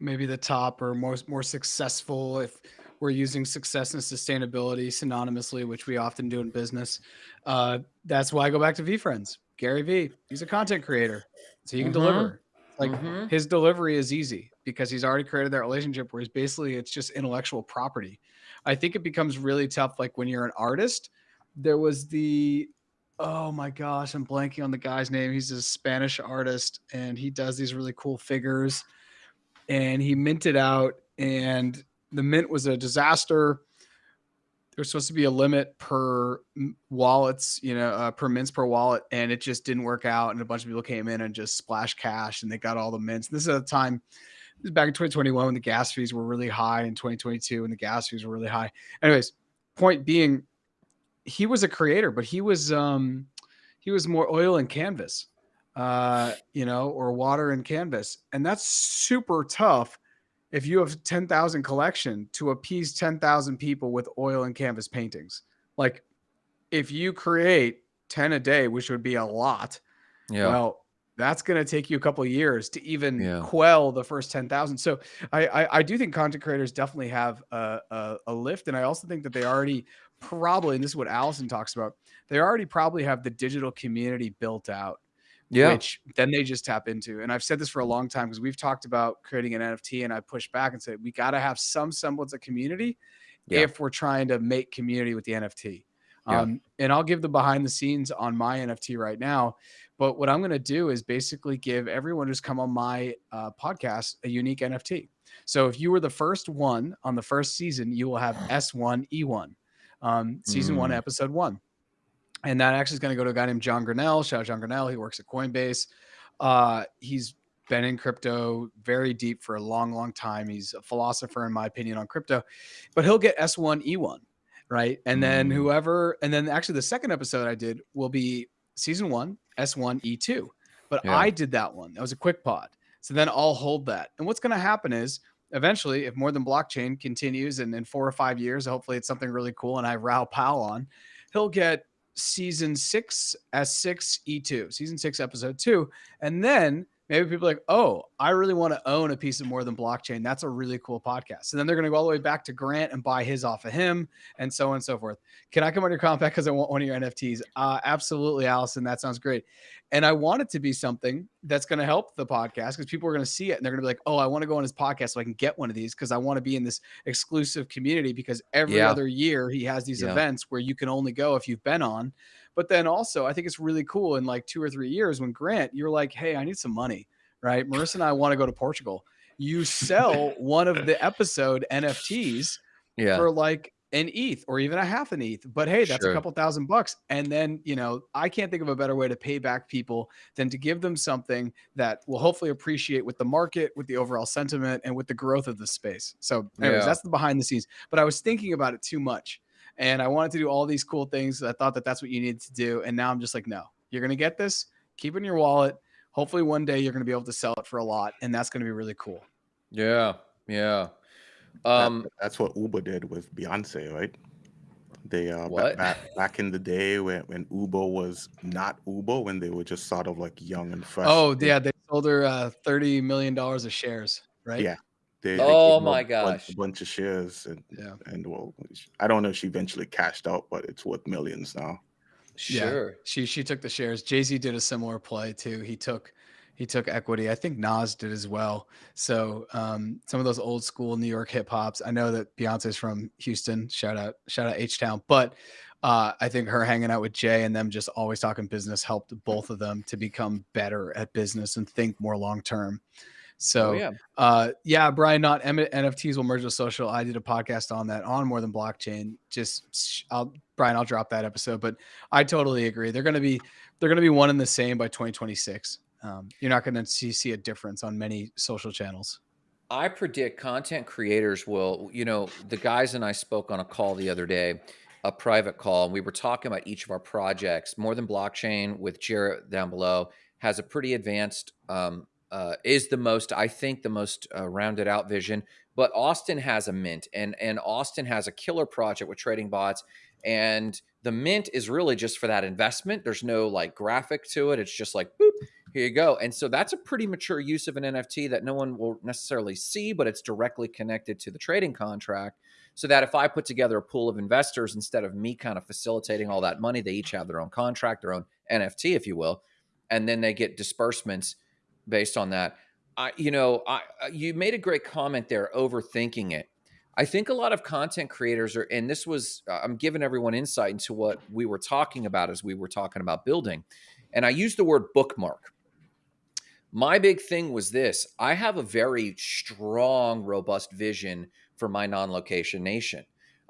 maybe the top or most more successful if we're using success and sustainability synonymously, which we often do in business. Uh, that's why I go back to VeeFriends. Gary Vee, he's a content creator, so he can mm-hmm. deliver. Like mm-hmm. his delivery is easy because he's already created that relationship where he's basically it's just intellectual property. I think it becomes really tough like when you're an artist. There was the oh my gosh, I'm blanking on the guy's name. He's a Spanish artist and he does these really cool figures. And he minted out and the mint was a disaster there's supposed to be a limit per wallets, you know, uh, per mints per wallet, and it just didn't work out. And a bunch of people came in and just splashed cash, and they got all the mints. This is a time, this is back in 2021 when the gas fees were really high, in 2022 when the gas fees were really high. Anyways, point being, he was a creator, but he was um, he was more oil and canvas, uh, you know, or water and canvas, and that's super tough if you have 10,000 collection to appease 10,000 people with oil and canvas paintings. Like if you create 10 a day, which would be a lot, yeah. well, that's going to take you a couple of years to even yeah. quell the first 10,000. So I, I, I, do think content creators definitely have a, a, a lift. And I also think that they already probably, and this is what Allison talks about, they already probably have the digital community built out yeah. which then they just tap into. And I've said this for a long time because we've talked about creating an NFT, and I push back and say we got to have some semblance of community yeah. if we're trying to make community with the NFT. Yeah. Um, and I'll give the behind the scenes on my NFT right now. But what I'm going to do is basically give everyone who's come on my uh, podcast a unique NFT. So if you were the first one on the first season, you will have S1E1, um, season mm. one, episode one and that actually is going to go to a guy named John Grinnell. Shout out John Grinnell. He works at Coinbase. Uh, he's been in crypto very deep for a long, long time. He's a philosopher, in my opinion, on crypto. But he'll get S1 E1, right? And then mm. whoever, and then actually the second episode I did will be season one S1 E2. But yeah. I did that one. That was a quick pod. So then I'll hold that. And what's going to happen is eventually, if more than blockchain continues and in four or five years, hopefully it's something really cool and I have Raoul Pal on, he'll get season six uh, S6 E2, season six, episode two. And then maybe people like, oh, I really want to own a piece of more than blockchain. That's a really cool podcast. And then they're going to go all the way back to Grant and buy his off of him and so on and so forth. Can I come on your compact because I want one of your NFTs? Uh, absolutely, Allison. That sounds great. And I want it to be something that's going to help the podcast because people are going to see it and they're going to be like, oh, I want to go on his podcast so I can get one of these because I want to be in this exclusive community because every yeah. other year he has these yeah. events where you can only go if you've been on. But then also, I think it's really cool in like two or three years when Grant, you're like, hey, I need some money, right? Marissa and I want to go to Portugal. You sell one of the episode NFTs yeah. for like an ETH or even a half an ETH. But hey, that's sure. a couple thousand bucks. And then, you know, I can't think of a better way to pay back people than to give them something that will hopefully appreciate with the market, with the overall sentiment, and with the growth of the space. So, anyways, yeah. that's the behind the scenes. But I was thinking about it too much and I wanted to do all these cool things. I thought that that's what you needed to do. And now I'm just like, no, you're going to get this, keep it in your wallet. Hopefully one day you're going to be able to sell it for a lot. And that's going to be really cool. Yeah. Yeah. Um, that, that's what Uber did with Beyonce, right? They uh What? back back in the day when when Uber was not Uber, when they were just sort of like young and fresh. Oh yeah, they sold her uh, thirty million dollars of shares, right? Yeah. They, they Oh gave her my a bunch, gosh. a bunch of shares, and Yeah. and well, I don't know if she eventually cashed out, but it's worth millions now. Yeah. Sure. She she took the shares. Jay Z did a similar play too. He took he took equity. I think Nas did as well. So um, some of those old school New York hip hops. I know that Beyonce's from Houston. Shout out shout out H Town. But uh, I think her hanging out with Jay and them just always talking business helped both of them to become better at business and think more long term. So oh yeah. uh, yeah, Brian, not M- NFTs will merge with social. I did a podcast on that on more than blockchain. Just I'll, Brian, I'll drop that episode, but I totally agree. They're going to be, they're going to be one and the same by 2026. Um, you're not going to see, see a difference on many social channels. I predict content creators will, you know, the guys and I spoke on a call the other day, a private call, and we were talking about each of our projects. More than blockchain with Jarrett down below has a pretty advanced, um, uh, is the most, I think, the most uh, rounded out vision. But Austin has a mint, and and Austin has a killer project with trading bots, and the mint is really just for that investment. There's no like graphic to it. It's just like boop, here you go. And so that's a pretty mature use of an NFT that no one will necessarily see, but it's directly connected to the trading contract. So that if I put together a pool of investors instead of me kind of facilitating all that money, they each have their own contract, their own NFT, if you will, and then they get disbursements based on that. I, you know, I, you made a great comment there, overthinking it. I think a lot of content creators are, and this was, uh, I'm giving everyone insight into what we were talking about as we were talking about building. And I used the word bookmark. My big thing was this I have a very strong, robust vision for my non location nation.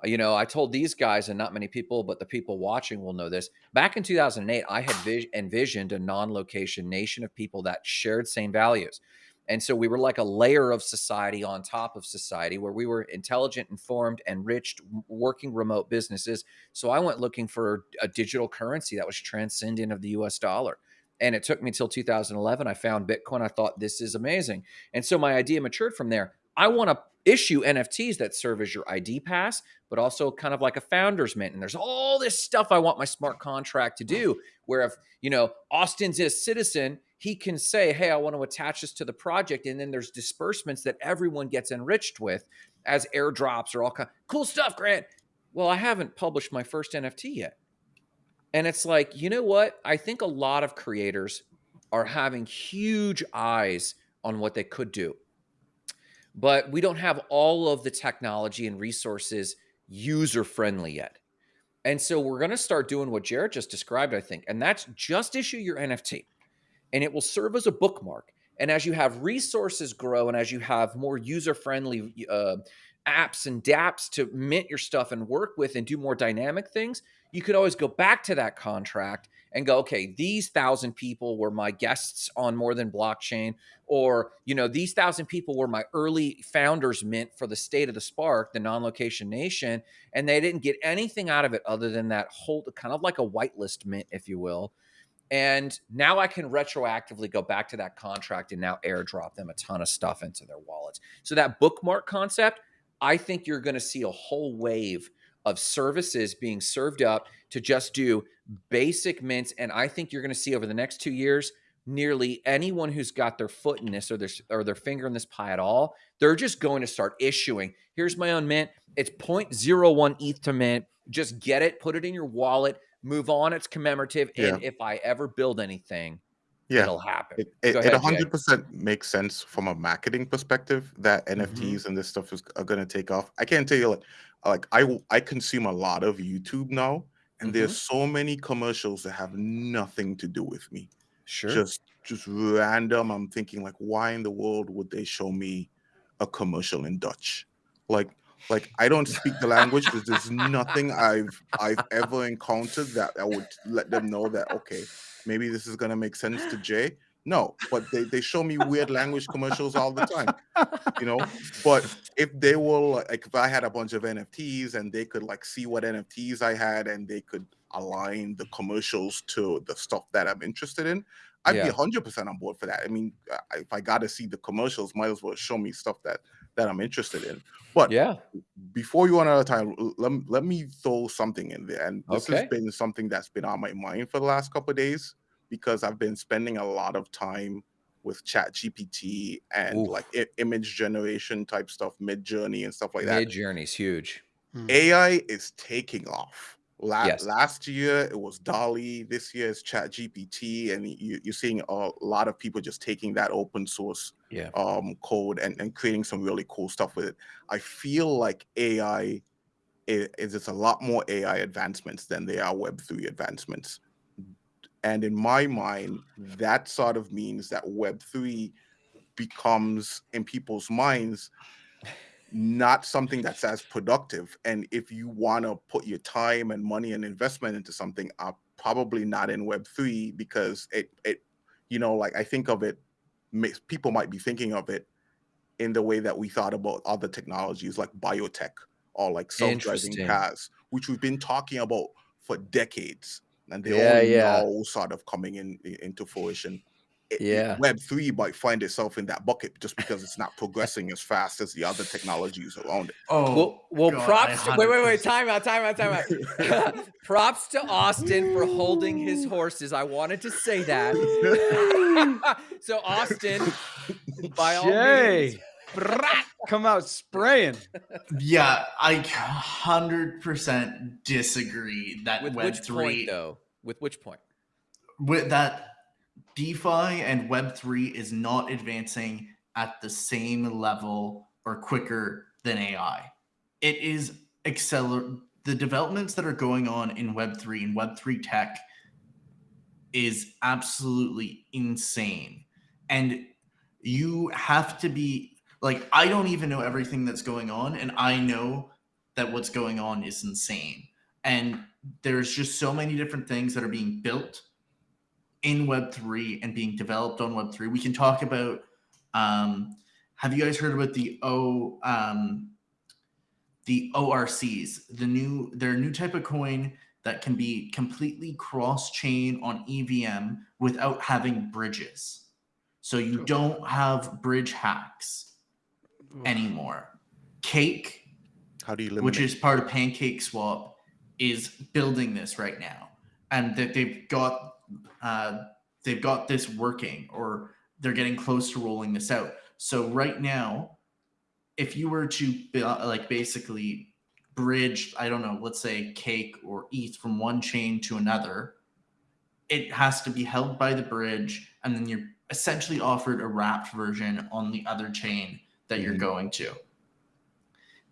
You know, I told these guys, and not many people, but the people watching will know this. Back in 2008, I had vis- envisioned a non location nation of people that shared same values. And so we were like a layer of society on top of society where we were intelligent, informed, enriched, working remote businesses. So I went looking for a digital currency that was transcendent of the US dollar. And it took me until 2011. I found Bitcoin. I thought this is amazing. And so my idea matured from there. I want to issue NFTs that serve as your ID pass, but also kind of like a founder's mint. And there's all this stuff I want my smart contract to do. Where if, you know, Austin's a citizen, he can say, hey, I want to attach this to the project. And then there's disbursements that everyone gets enriched with as airdrops or all kind cool stuff, Grant. Well, I haven't published my first NFT yet. And it's like, you know what? I think a lot of creators are having huge eyes on what they could do. But we don't have all of the technology and resources user friendly yet. And so we're going to start doing what Jared just described, I think. And that's just issue your NFT and it will serve as a bookmark. And as you have resources grow and as you have more user friendly uh, apps and dApps to mint your stuff and work with and do more dynamic things, you could always go back to that contract and go, okay, these thousand people were my guests on more than blockchain, or you know, these thousand people were my early founders mint for the state of the spark, the non-location nation, and they didn't get anything out of it other than that whole kind of like a whitelist mint, if you will. And now I can retroactively go back to that contract and now airdrop them a ton of stuff into their wallets. So that bookmark concept, I think you're going to see a whole wave of services being served up to just do basic mints. And I think you're going to see over the next two years, nearly anyone who's got their foot in this or their or their finger in this pie at all, they're just going to start issuing. Here's my own mint. It's 0.01 ETH to mint. Just get it, put it in your wallet, move on. It's commemorative. And if I ever build anything, Yeah. it'll happen. It, it, Go it 100% makes sense from a marketing perspective that. Mm-hmm. NFTs and this stuff is are going to take off. I can't tell you like like I I consume a lot of YouTube now and Mm-hmm. there's so many commercials that have nothing to do with me. Sure. Just just random. I'm thinking like why in the world would they show me a commercial in Dutch? Like like I don't speak the language because there's nothing I've I've ever encountered that I would let them know that okay, maybe this is gonna make sense to Jay. No, but they, they show me weird language commercials all the time, you know. But if they will, like if I had a bunch of NFTs and they could like see what NFTs I had and they could align the commercials to the stuff that I'm interested in, I'd Yeah. be hundred percent on board for that. I mean, uh, if I got to see the commercials, might as well show me stuff that that I'm interested in. But Yeah. before you run out of time, let, let me throw something in there. And this has been something that's been on my mind for the last couple of days because I've been spending a lot of time with Chat GPT and Oof. like I- image generation type stuff, Midjourney and stuff like that. Midjourney's huge. AI is taking off. La- Yes. Last year it was DALL-E. This year is Chat GPT, and you, you're seeing a lot of people just taking that open source Yeah. um, code and, and creating some really cool stuff with it. I feel like AI is, is it's a lot more AI advancements than they are Web three advancements. And in my mind, that sort of means that Web three becomes in people's minds not something that's as productive. And if you want to put your time and money and investment into something, uh, probably not in Web three because it it you know like I think of it, people might be thinking of it in the way that we thought about other technologies like biotech or like self-driving cars, which we've been talking about for decades, and they're Yeah, only yeah. now sort of coming in into fruition. It- it- Yeah. Web three might find itself in that bucket just because it's not progressing as fast as the other technologies around it. Oh, Well, well, God, props. To, wait, wait, wait. Time out. Time out. Time out. props to Austin for holding his horses. I wanted to say that. so Austin, by all Jay, means, brat, come out spraying. Yeah, I hundred percent disagree that with Web which three point though? With which point? with that DeFi and Web three is not advancing at the same level or quicker than AI. It is acceler the developments that are going on in Web three and Web three tech is absolutely insane, and you have to be like I don't even know everything that's going on, and I know that what's going on is insane. And there's just so many different things that are being built in Web3 and being developed on Web3. We can talk about um, have you guys heard about the O um, the ORCs, the new their new type of coin that can be completely cross-chain on EVM without having bridges. So you don't have bridge hacks anymore. Cake How do you eliminate? which is part of PancakeSwap, is building this right now, and that they've got uh, they've got this working, or they're getting close to rolling this out. So right now, if you were to like basically bridge, I don't know, let's say Cake or ETH from one chain to another, it has to be held by the bridge, and then you're essentially offered a wrapped version on the other chain that you're Mhm. going to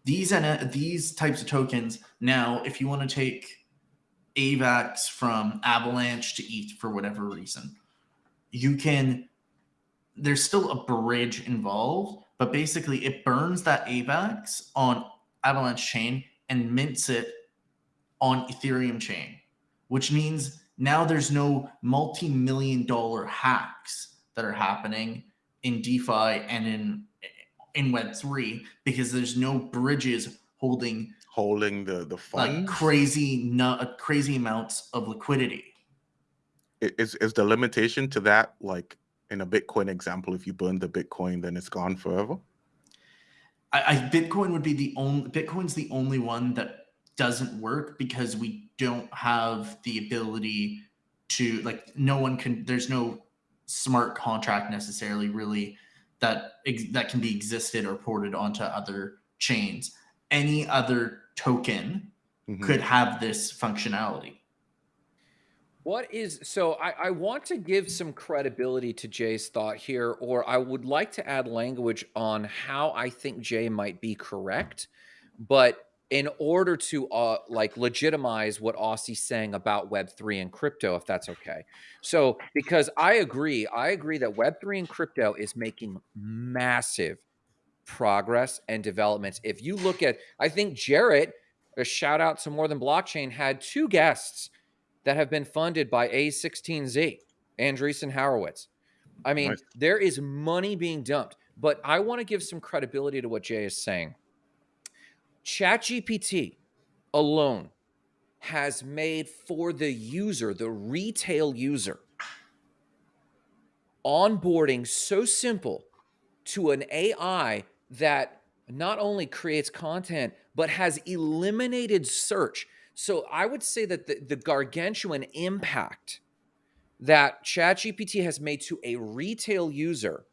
these and these types of tokens now if you want to take avax from avalanche to eth for whatever reason you can there's still a bridge involved but basically it burns that avax on avalanche chain and mints it on ethereum chain which means now there's no multi-million dollar hacks that are happening in defi and in in web3 because there's no bridges holding holding the the like funds? crazy not uh, crazy amounts of liquidity is is the limitation to that like in a Bitcoin example? If you burn the Bitcoin, then it's gone forever. I, I bitcoin would be the only bitcoin's the only one that doesn't work because we don't have the ability to like no one can there's no smart contract necessarily really that that can be existed or ported onto other chains any other token Mhm. could have this functionality What is so? I, I want to give some credibility to Jay's thought here, or I would like to add language on how I think Jay might be correct. But in order to uh, like legitimize what Aussie's saying about Web three and crypto, if that's okay. So because I agree, I agree that Web three and crypto is making massive progress and developments. If you look at, I think Jarrett, a shout out to More Than Blockchain, had two guests that have been funded by A16Z, Andreessen Horowitz. I mean, Nice. there is money being dumped, but I want to give some credibility to what Jay is saying. ChatGPT alone has made for the user, the retail user, onboarding so simple to an AI that not only creates content, but has eliminated search. So I would say that the, the gargantuan impact that ChatGPT has made to a retail user,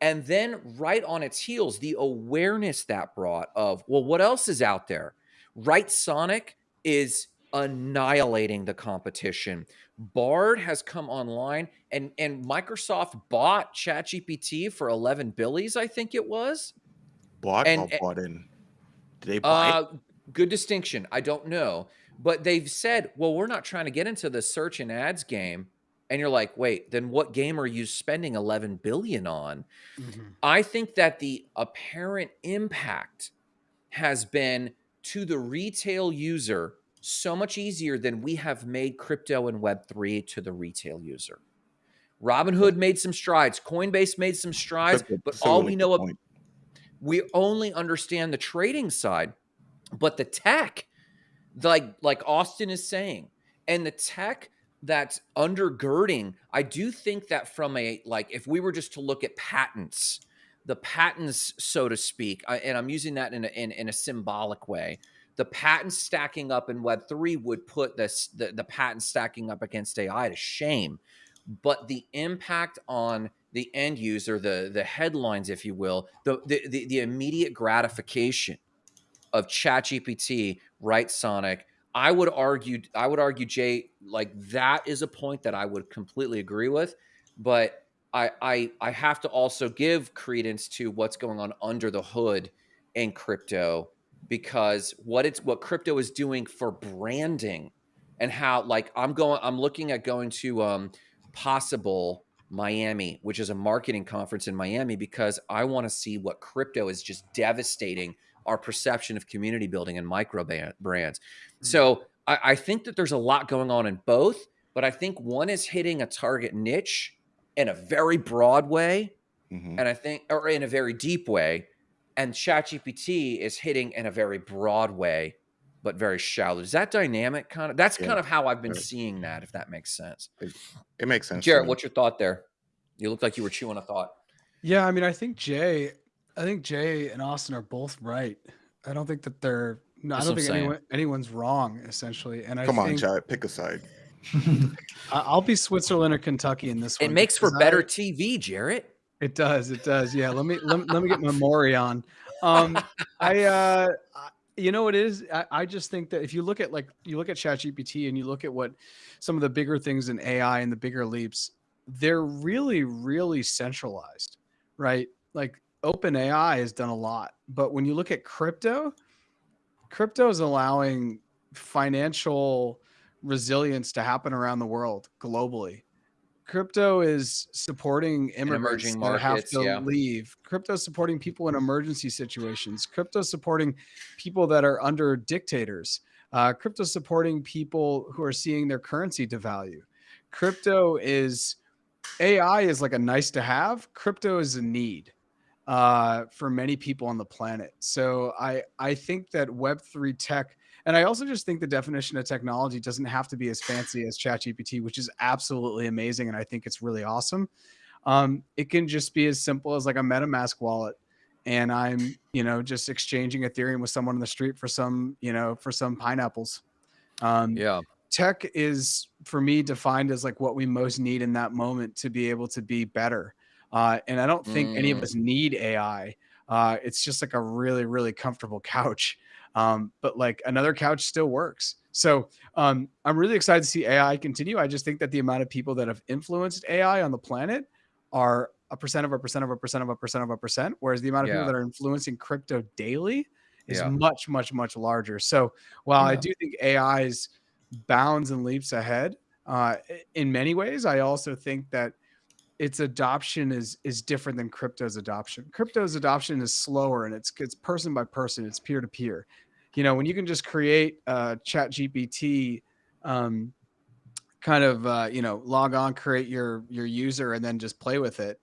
and then right on its heels, the awareness that brought of, well, what else is out there? Writesonic is annihilating the competition. Bard has come online and and Microsoft bought ChatGPT for 11 billies, I think it was. Bought And- bought in? Did they buy? it? Uh, good distinction. I don't know, but they've said, "Well, we're not trying to get into the search and ads game." And you're like, "Wait, then what game are you spending 11 billion on?" Mhm. I think that the apparent impact has been to the retail user so much easier than we have made crypto and Web3 to the retail user. Robinhood made some strides, Coinbase made some strides, but all we know of we only understand the trading side, but the tech, like like Austin is saying, and the tech that's undergirding, I do think that from a like if we were just to look at patents, the patents, so to speak, I, and I'm using that in a, in, in a symbolic way. The patents stacking up in Web three would put this the, the patents stacking up against AI to shame, but the impact on the end user, the the headlines, if you will, the the the, the immediate gratification of ChatGPT, right, Sonic. I would argue, I would argue, Jay, like that is a point that I would completely agree with, but I I I have to also give credence to what's going on under the hood in crypto because what it's what crypto is doing for branding and how like I'm going I'm looking at going to um possible Miami, which is a marketing conference in Miami, because I want to see what crypto is just devastating our perception of community building and micro ban- brands. So I, I think that there's a lot going on in both, but I think one is hitting a target niche in a very broad way, Mhm. and I think, or in a very deep way, and ChatGPT is hitting in a very broad way, but very shallow. Is that dynamic kind of? That's Yeah. kind of how I've been Right. seeing that, if that makes sense. It makes sense. to Jarrett, what's your thought there? You look like you were chewing a thought. Yeah, I mean, I think Jay, I think Jay and Austin are both right. I don't think that they're. No, I don't think anyone, anyone's wrong essentially. And I Come on, think Chad, pick a side. I- I'll be Switzerland or Kentucky in this one. It makes for because I- better TV, Jarrett. It does. It does. Yeah. Let me let, me- let me get my Maury on. Um, I uh, I- you know what it is. I, I just think that if you look at like you look at ChatGPT and you look at what some of the bigger things in AI and the bigger leaps, they're really really centralized, right? Like OpenAI has done a lot, but when you look at crypto, crypto is allowing financial resilience to happen around the world globally. Crypto is supporting immigrants emerging that have to yeah. leave. Crypto is supporting people in emergency situations. Crypto is supporting people that are under dictators. Uh, crypto is supporting people who are seeing their currency devalue. Crypto is AI is like a nice to have. Crypto is a need uh, for many people on the planet. So I I think that Web three tech, and I also just think the definition of technology doesn't have to be as fancy as ChatGPT, which is absolutely amazing, and I think it's really awesome. Um, it can just be as simple as like a MetaMask wallet, and I'm you know just exchanging Ethereum with someone on the street for some you know for some pineapples. Um, Yeah. tech is for me defined as like what we most need in that moment to be able to be better uh, and i don't think any of Mm. us need ai uh, it's just like a really really comfortable couch um, but like another couch still works so um, i'm really excited to see ai continue i just think that the amount of people that have influenced ai on the planet are a percent of a percent of a percent of a percent of a percent whereas the amount of Yeah. people that are influencing crypto daily is Yeah. much much much larger so while i do think ai's bounds and leaps ahead uh, in many ways. I also think that its adoption is is different than crypto's adoption. Crypto's adoption is slower and it's it's person by person. It's peer to peer. You know, when you can just create a Chat GPT, um, kind of uh, you know log on, create your your user, and then just play with it.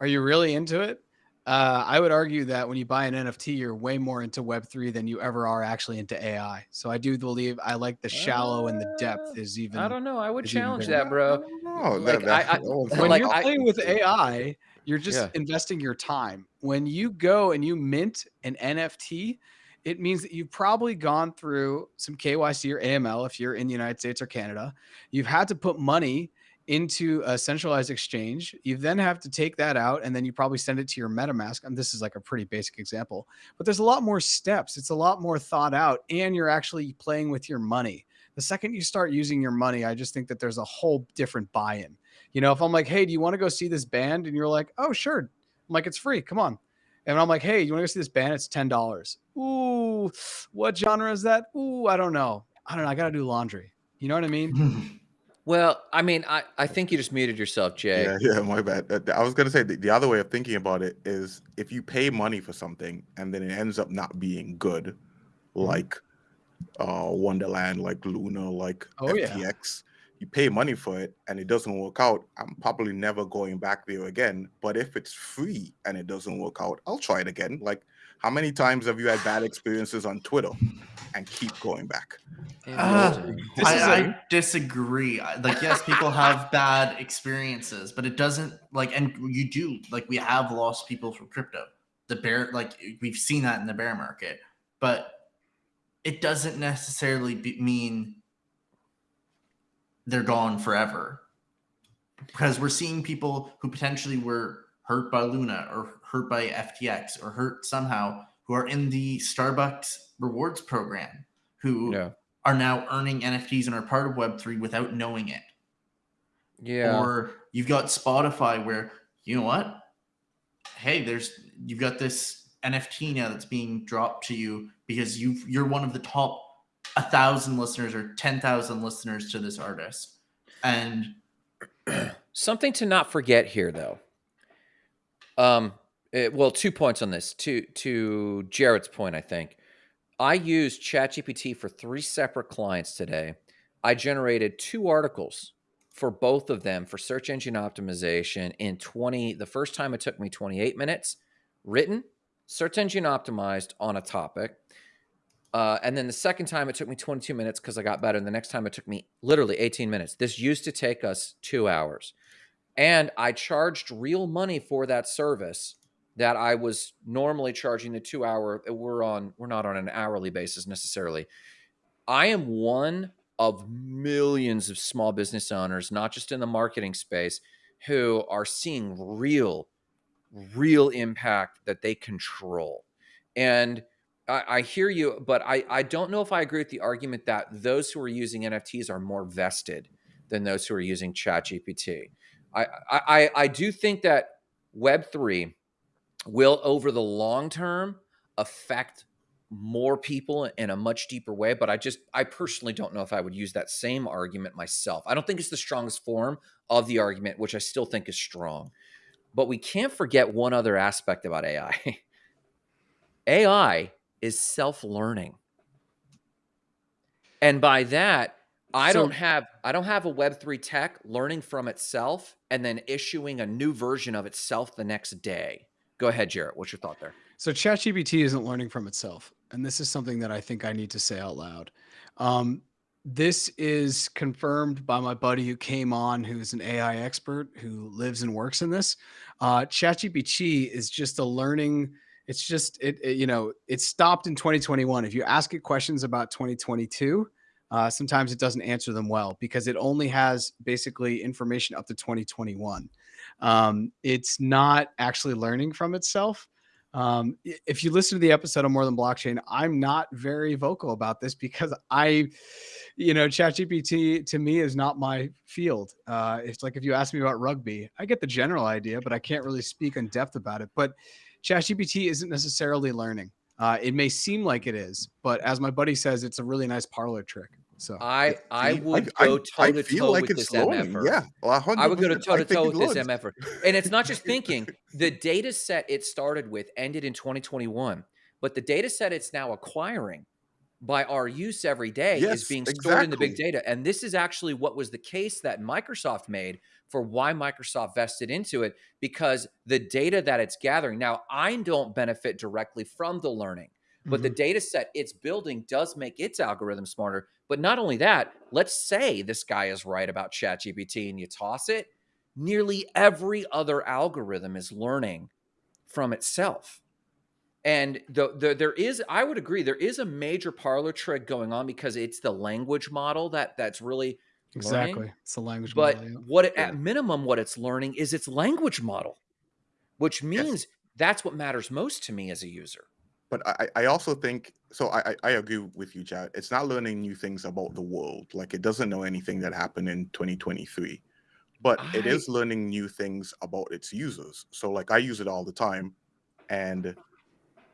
Are you really into it? Uh, I would argue that when you buy an NFT, you're way more into Web3 than you ever are actually into AI. So I do believe I like the shallow and the depth Uh, is even. I don't know. I would challenge that, bro. Oh, Like, that, that, I- I- when like, you're I- playing with AI, you're just Yeah. investing your time. When you go and you mint an NFT, it means that you've probably gone through some KYC or AML if you're in the United States or Canada. You've had to put money into a centralized exchange. You then have to take that out and then you probably send it to your MetaMask. And this is like a pretty basic example, but there's a lot more steps. It's a lot more thought out, and you're actually playing with your money. The second you start using your money, I just think that there's a whole different buy in. You know, if I'm like, hey, do you want to go see this band? And you're like, oh, sure. I'm like, it's free. Come on. And I'm like, hey, you want to go see this band? It's ten dollars. Ooh, what genre is that? Ooh, I don't know. I don't know. I gotta do laundry. You know what I mean? Well, I mean, I, I think you just muted yourself, Jay. Yeah, yeah, my bad. Uh, I was gonna say the, the other way of thinking about it is if you pay money for something and then it ends up not being good, Mm-hmm. like uh Wonderland, like Luna, like Oh, yeah. FTX, you pay money for it and it doesn't work out. I'm probably never going back there again. But if it's free and it doesn't work out, I'll try it again. Like how many times have you had bad experiences on Twitter and keep going back? Uh, Interesting. This is I, a- I disagree. Like, yes, people have bad experiences, but it doesn't like, and you do like we have lost people from crypto. The bear, like we've seen that in the bear market, but it doesn't necessarily be, mean they're gone forever. Because we're seeing people who potentially were hurt by Luna or hurt by FTX or hurt somehow who are in the Starbucks rewards program who yeah. are now earning NFTs and are part of Web3 without knowing it. Yeah. Or you've got Spotify where, you know what? Hey, there's you've got this NFT now that's being dropped to you because you you're one of the top a thousand listeners or ten thousand listeners to this artist. And Something to not forget here, though. Um, eh, well, two points on this. To to Jared's point, I think I used ChatGPT for three separate clients today. I generated two articles for both of them for search engine optimization in 20. The first time it took me 28 minutes, written, search engine optimized on a topic. Uh, and then the second time it took me 22 minutes because I got better. And the next time it took me literally 18 minutes. This used to take us two hours. And I charged real money for that service that I was normally charging the two hour. We're on, we're not on an hourly basis necessarily. I am one of millions of small business owners, not just in the marketing space, who are seeing real, real impact that they control. And I, I hear you, but I, I don't know if I agree with the argument that those who are using NFTs are more vested than those who are using ChatGPT. I, I, I- do think that Web3 will, over the long term, affect more people in a much deeper way. But I just, I personally don't know if I would use that same argument myself. I don't think it's the strongest form of the argument, which I still think is strong. But we can't forget one other aspect about AI. AI is self learning. And by that, I So- don't have I don't have a web3 tech learning from itself and then issuing a new version of itself the next day. Go ahead, Jarrett. What's your thought there? So ChatGPT isn't learning from itself, and this is something that I think I need to say out loud. Um, this is confirmed by my buddy who came on, who's an AI expert who lives and works in this. Uh, ChatGPT is just a learning. It's just it, it- You know, it stopped in 2021. If you ask it questions about 2022, uh, sometimes it doesn't answer them well because it only has basically information up to 2021. Um, it's not actually learning from itself. Um, if you listen to the episode of More Than Blockchain, I'm not very vocal about this because I, you know, ChatGPT to me is not my field. Uh, it's like if you ask me about rugby, I get the general idea, but I can't really speak in depth about it. But ChatGPT isn't necessarily learning. Uh, it may seem like it is, but as my buddy says, it's a really nice parlor trick. So I I would I, go I toe to feel toe like with it's this learning. MFR. Yeah, well, 100%. I would go to toe to toe with this learns. MFR. And it's not just thinking, the data set it started with ended in 2021, but the data set it's now acquiring by our use every day is being stored in the big data. And this is actually what was the case that Microsoft made for why Microsoft vested into it because the data that it's gathering. Now, I don't benefit directly from the learning. but the Mhm. data set it's building does make its algorithm smarter. But not only that, let's say this guy is right about ChatGPT and you toss it, nearly every other algorithm is learning from itself. And the, the there is, I would agree, there is a major parlor trick going on because it's the language model that that's really learning. Exactly. It's a language But model. yeah. what it, Yeah. at minimum, what it's learning is its language model, which Yes. means that's what matters most to me as a user. But I, I I also think so. I, I I agree with you, Chad. It's not learning new things about the world. Like it doesn't know anything that happened in 2023, but it I- is learning new things about its users. So like I use it all the time, and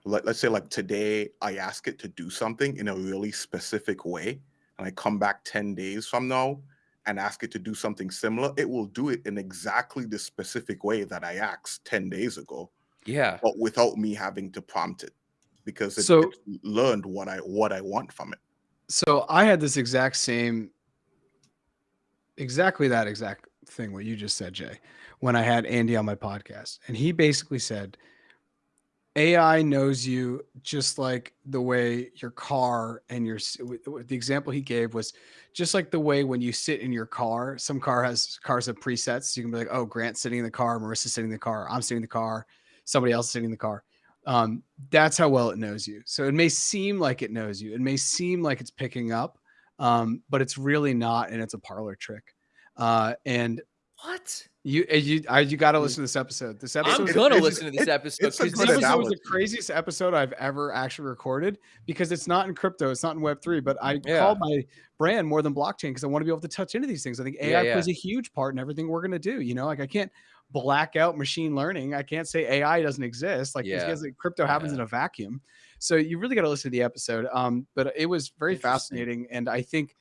let, let's say like today I ask it to do something in a really specific way, and I come back 10 days from now and ask it to do something similar, it will do it in exactly the specific way that I asked 10 days ago Yeah. but without me having to prompt it because it, So- it's learned what I what I want from it. So I had this exact same, exactly that exact thing what you just said, Jay, when I had Andy on my podcast, and he basically said, AI knows you just like the way your car and your the example he gave was just like the way when you sit in your car. Some car has cars have presets. You can be like, oh, Grant's sitting in the car, Marissa's sitting in the car, I'm sitting in the car, somebody else is sitting in the car. Um, that's how well it knows you. So it may seem like it knows you. It may seem like it's picking up, um, but it's really not, and it's a parlor trick. Uh, and What? You, uh, you, I, you got to listen to this episode. This episode, I'm gonna listen to this episode it's this episode was the craziest episode I've ever actually recorded because it's not in crypto, it's not in Web three. But I Yeah. called my brand more than blockchain because I want to be able to touch into these things. I think AI yeah. plays a huge part in everything we're gonna do. You know, like I can't black out machine learning. I can't say AI doesn't exist. Like Yeah. because crypto happens Yeah. in a vacuum. So you really got to listen to the episode. Um, but it was very fascinating, and I think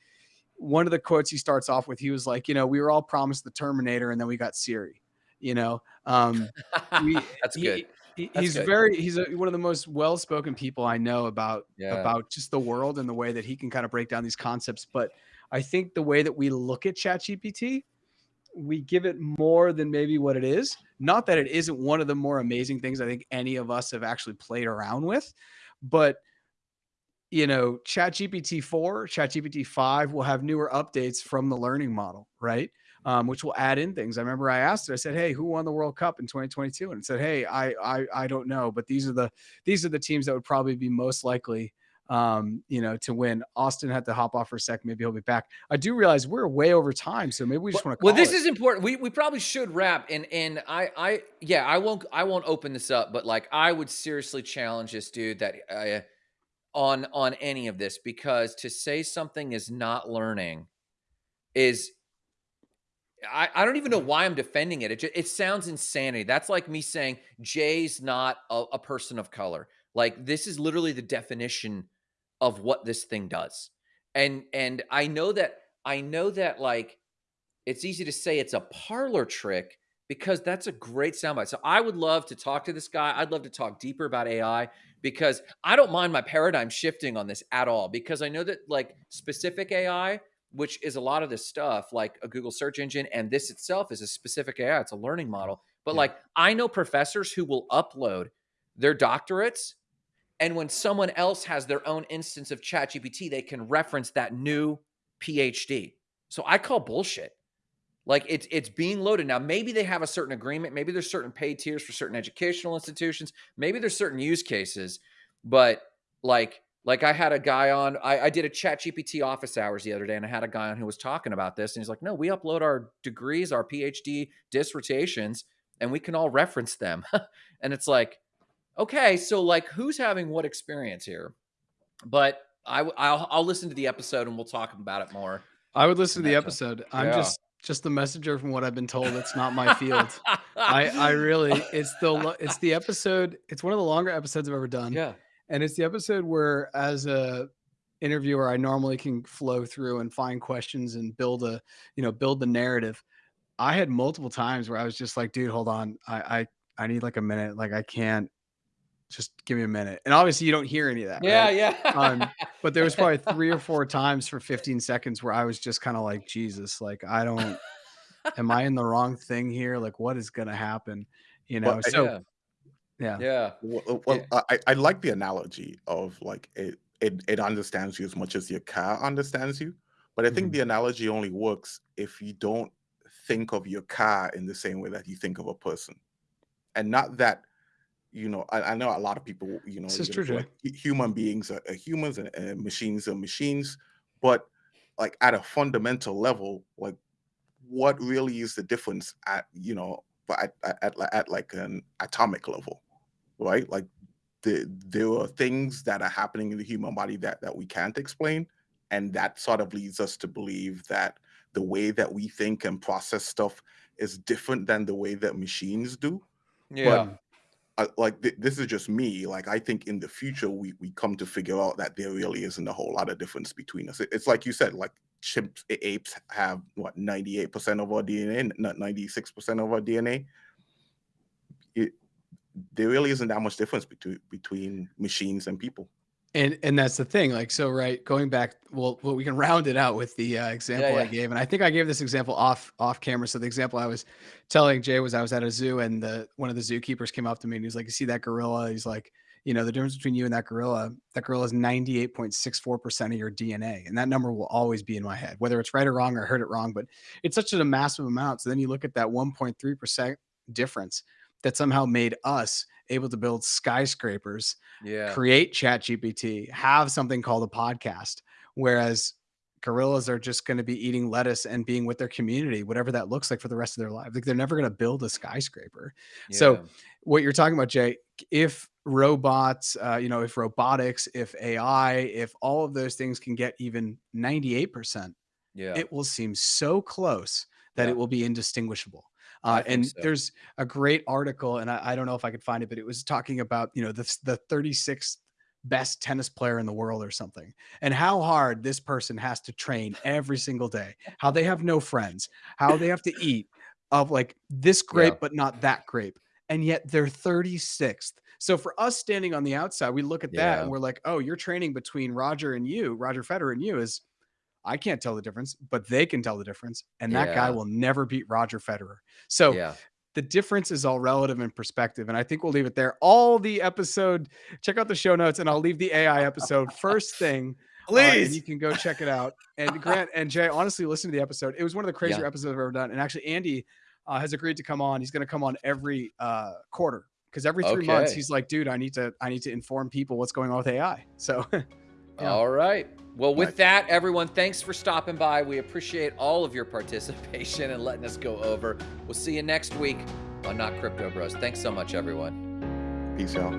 one of the quotes he starts off with, he was like, you know, we were all promised the Terminator, and then we got Siri. You know, um, we, That's he- good. he- That's he's good. very he's a, one of the most well-spoken people I know about Yeah. about just the world and the way that he can kind of break down these concepts. But I think the way that we look at ChatGPT, we give it more than maybe what it is. Not that it isn't one of the more amazing things I think any of us have actually played around with, but you know, ChatGPT 4, ChatGPT 5 will have newer updates from the learning model, right? Um, which will add in things. I remember I asked it, I said, Hey, who won the World Cup in 2022? And it said, Hey, I I I don't know, but these are the these are the teams that would probably be most likely um, you know, to win. Austin had to hop off for a second. Maybe he'll be back. I do realize we're way over time, so maybe we just well, want to well, this it. is important. We we probably should wrap and and I I yeah, I won't I won't open this up, but like I would seriously challenge this dude that uh, on on any of this because to say something is not learning is I, I don't even know why I'm defending it. It, ju- it sounds insanity. That's like me saying Jay's not a, a person of color. Like this is literally the definition of what this thing does. And and I know that I know that like it's easy to say it's a parlor trick because that's a great soundbite. So I would love to talk to this guy. I'd love to talk deeper about AI because I don't mind my paradigm shifting on this at all because I know that like specific AI, which is a lot of this stuff, like a Google search engine, and this itself is a specific AI. It's a learning model. But Yeah. like I know professors who will upload their doctorates, and when someone else has their own instance of ChatGPT, they can reference that new PhD. So I call bullshit. Like it's it's being loaded now. Maybe they have a certain agreement. Maybe there's certain pay tiers for certain educational institutions. Maybe there's certain use cases, but like like I had a guy on. I, I did a Chat GPT office hours the other day, and I had a guy on who was talking about this, and he's like, "No, we upload our degrees, our PhD dissertations, and we can all reference them." and it's like, okay, so like, who's having what experience here? But I I'll, I'll listen to the episode and we'll talk about it more. I would listen to the episode. I'm Yeah. just just the messenger from what I've been told. It's not my field. I I really it's the it's the episode. It's one of the longer episodes I've ever done. yeah. and it's the episode where as a interviewer i normally can flow through and find questions and build a you know build the narrative i had multiple times where i was just like dude hold on i i, I need like a minute like i can't just give me a minute and obviously you don't hear any of that Yeah, right? yeah. Um, but there was probably three or four times for 15 seconds where i was just kind of like jesus like i don't am i in the wrong thing here like what is gonna happen you know Well, so Yeah. Yeah. Yeah. Well, well I, I like the analogy of like it, it it understands you as much as your car understands you. But I think Mhm. the analogy only works if you don't think of your car in the same way that you think of a person. And not that, you know, I, I know a lot of people, you know, This is you true, know, like human beings are, are humans and, and machines are machines. But like at a fundamental level, like what really is the difference at, you know, but at, at, at, at like an atomic level, right? Like the, there are things that are happening in the human body that that we can't explain and that sort of leads us to believe that the way that we think and process stuff is different than the way that machines do Yeah. Uh, like th- this is just me like i think in the future we we come to figure out that there really isn't a whole lot of difference between us. It- it's like you said like chimps apes have what 98% of our dna not 96% of our dna it, there really isn't that much difference between between machines and people And and that's the thing. Like so, right? Going back, well, well, we can round it out with the uh, example I yeah. gave, and I think I gave this example off off camera. So the example I was telling Jay was I was at a zoo, and the one of the zookeepers came up to me, and he's like, "You see that gorilla?" He's like, "You know, the difference between you and that gorilla. That gorilla is ninety eight point six four percent of your DNA, and that number will always be in my head, whether it's right or wrong or I heard it wrong. But it's such a massive amount. So then you look at that one point three percent difference that somehow made us able to build skyscrapers Yeah. create chat gpt have something called a podcast whereas gorillas are just going to be eating lettuce and being with their community whatever that looks like for the rest of their life like they're never going to build a skyscraper so what you're talking about jay if robots uh, you know if robotics if ai if all of those things can get even 98% Yeah. it will seem so close that Yeah. it will be indistinguishable. Uh, and so. there's a great article, and I, I don't know if I could find it, but it was talking about you know the the 36th best tennis player in the world or something, and how hard this person has to train every single day, how they have no friends, how they have to eat of like this grape Yeah. but not that grape, and yet they're 36th. So for us standing on the outside, we look at that Yeah. and we're like, oh, you're training between Roger and you, Roger Federer and you is I can't tell the difference, but they can tell the difference. And that guy will never beat Roger Federer. So yeah. the difference is all relative in perspective. And I think we'll leave it there. All the episode, check out the show notes and I'll leave the AI episode first thing. uh, and Please. you can go check it out. And Grant and Jay, honestly, listen to the episode. It was one of the crazier Yeah. episodes I've ever done. And actually, Andy uh, has agreed to come on. He's going to come on every uh, quarter because every three months he's like, dude, I need to, I need to inform people what's going on with AI. So Yeah. All right. Well, with Nice. that, everyone, thanks for stopping by. We appreciate all of your participation and letting us go over. We'll see you next week on Not Crypto Bros. Thanks so much, everyone. peace out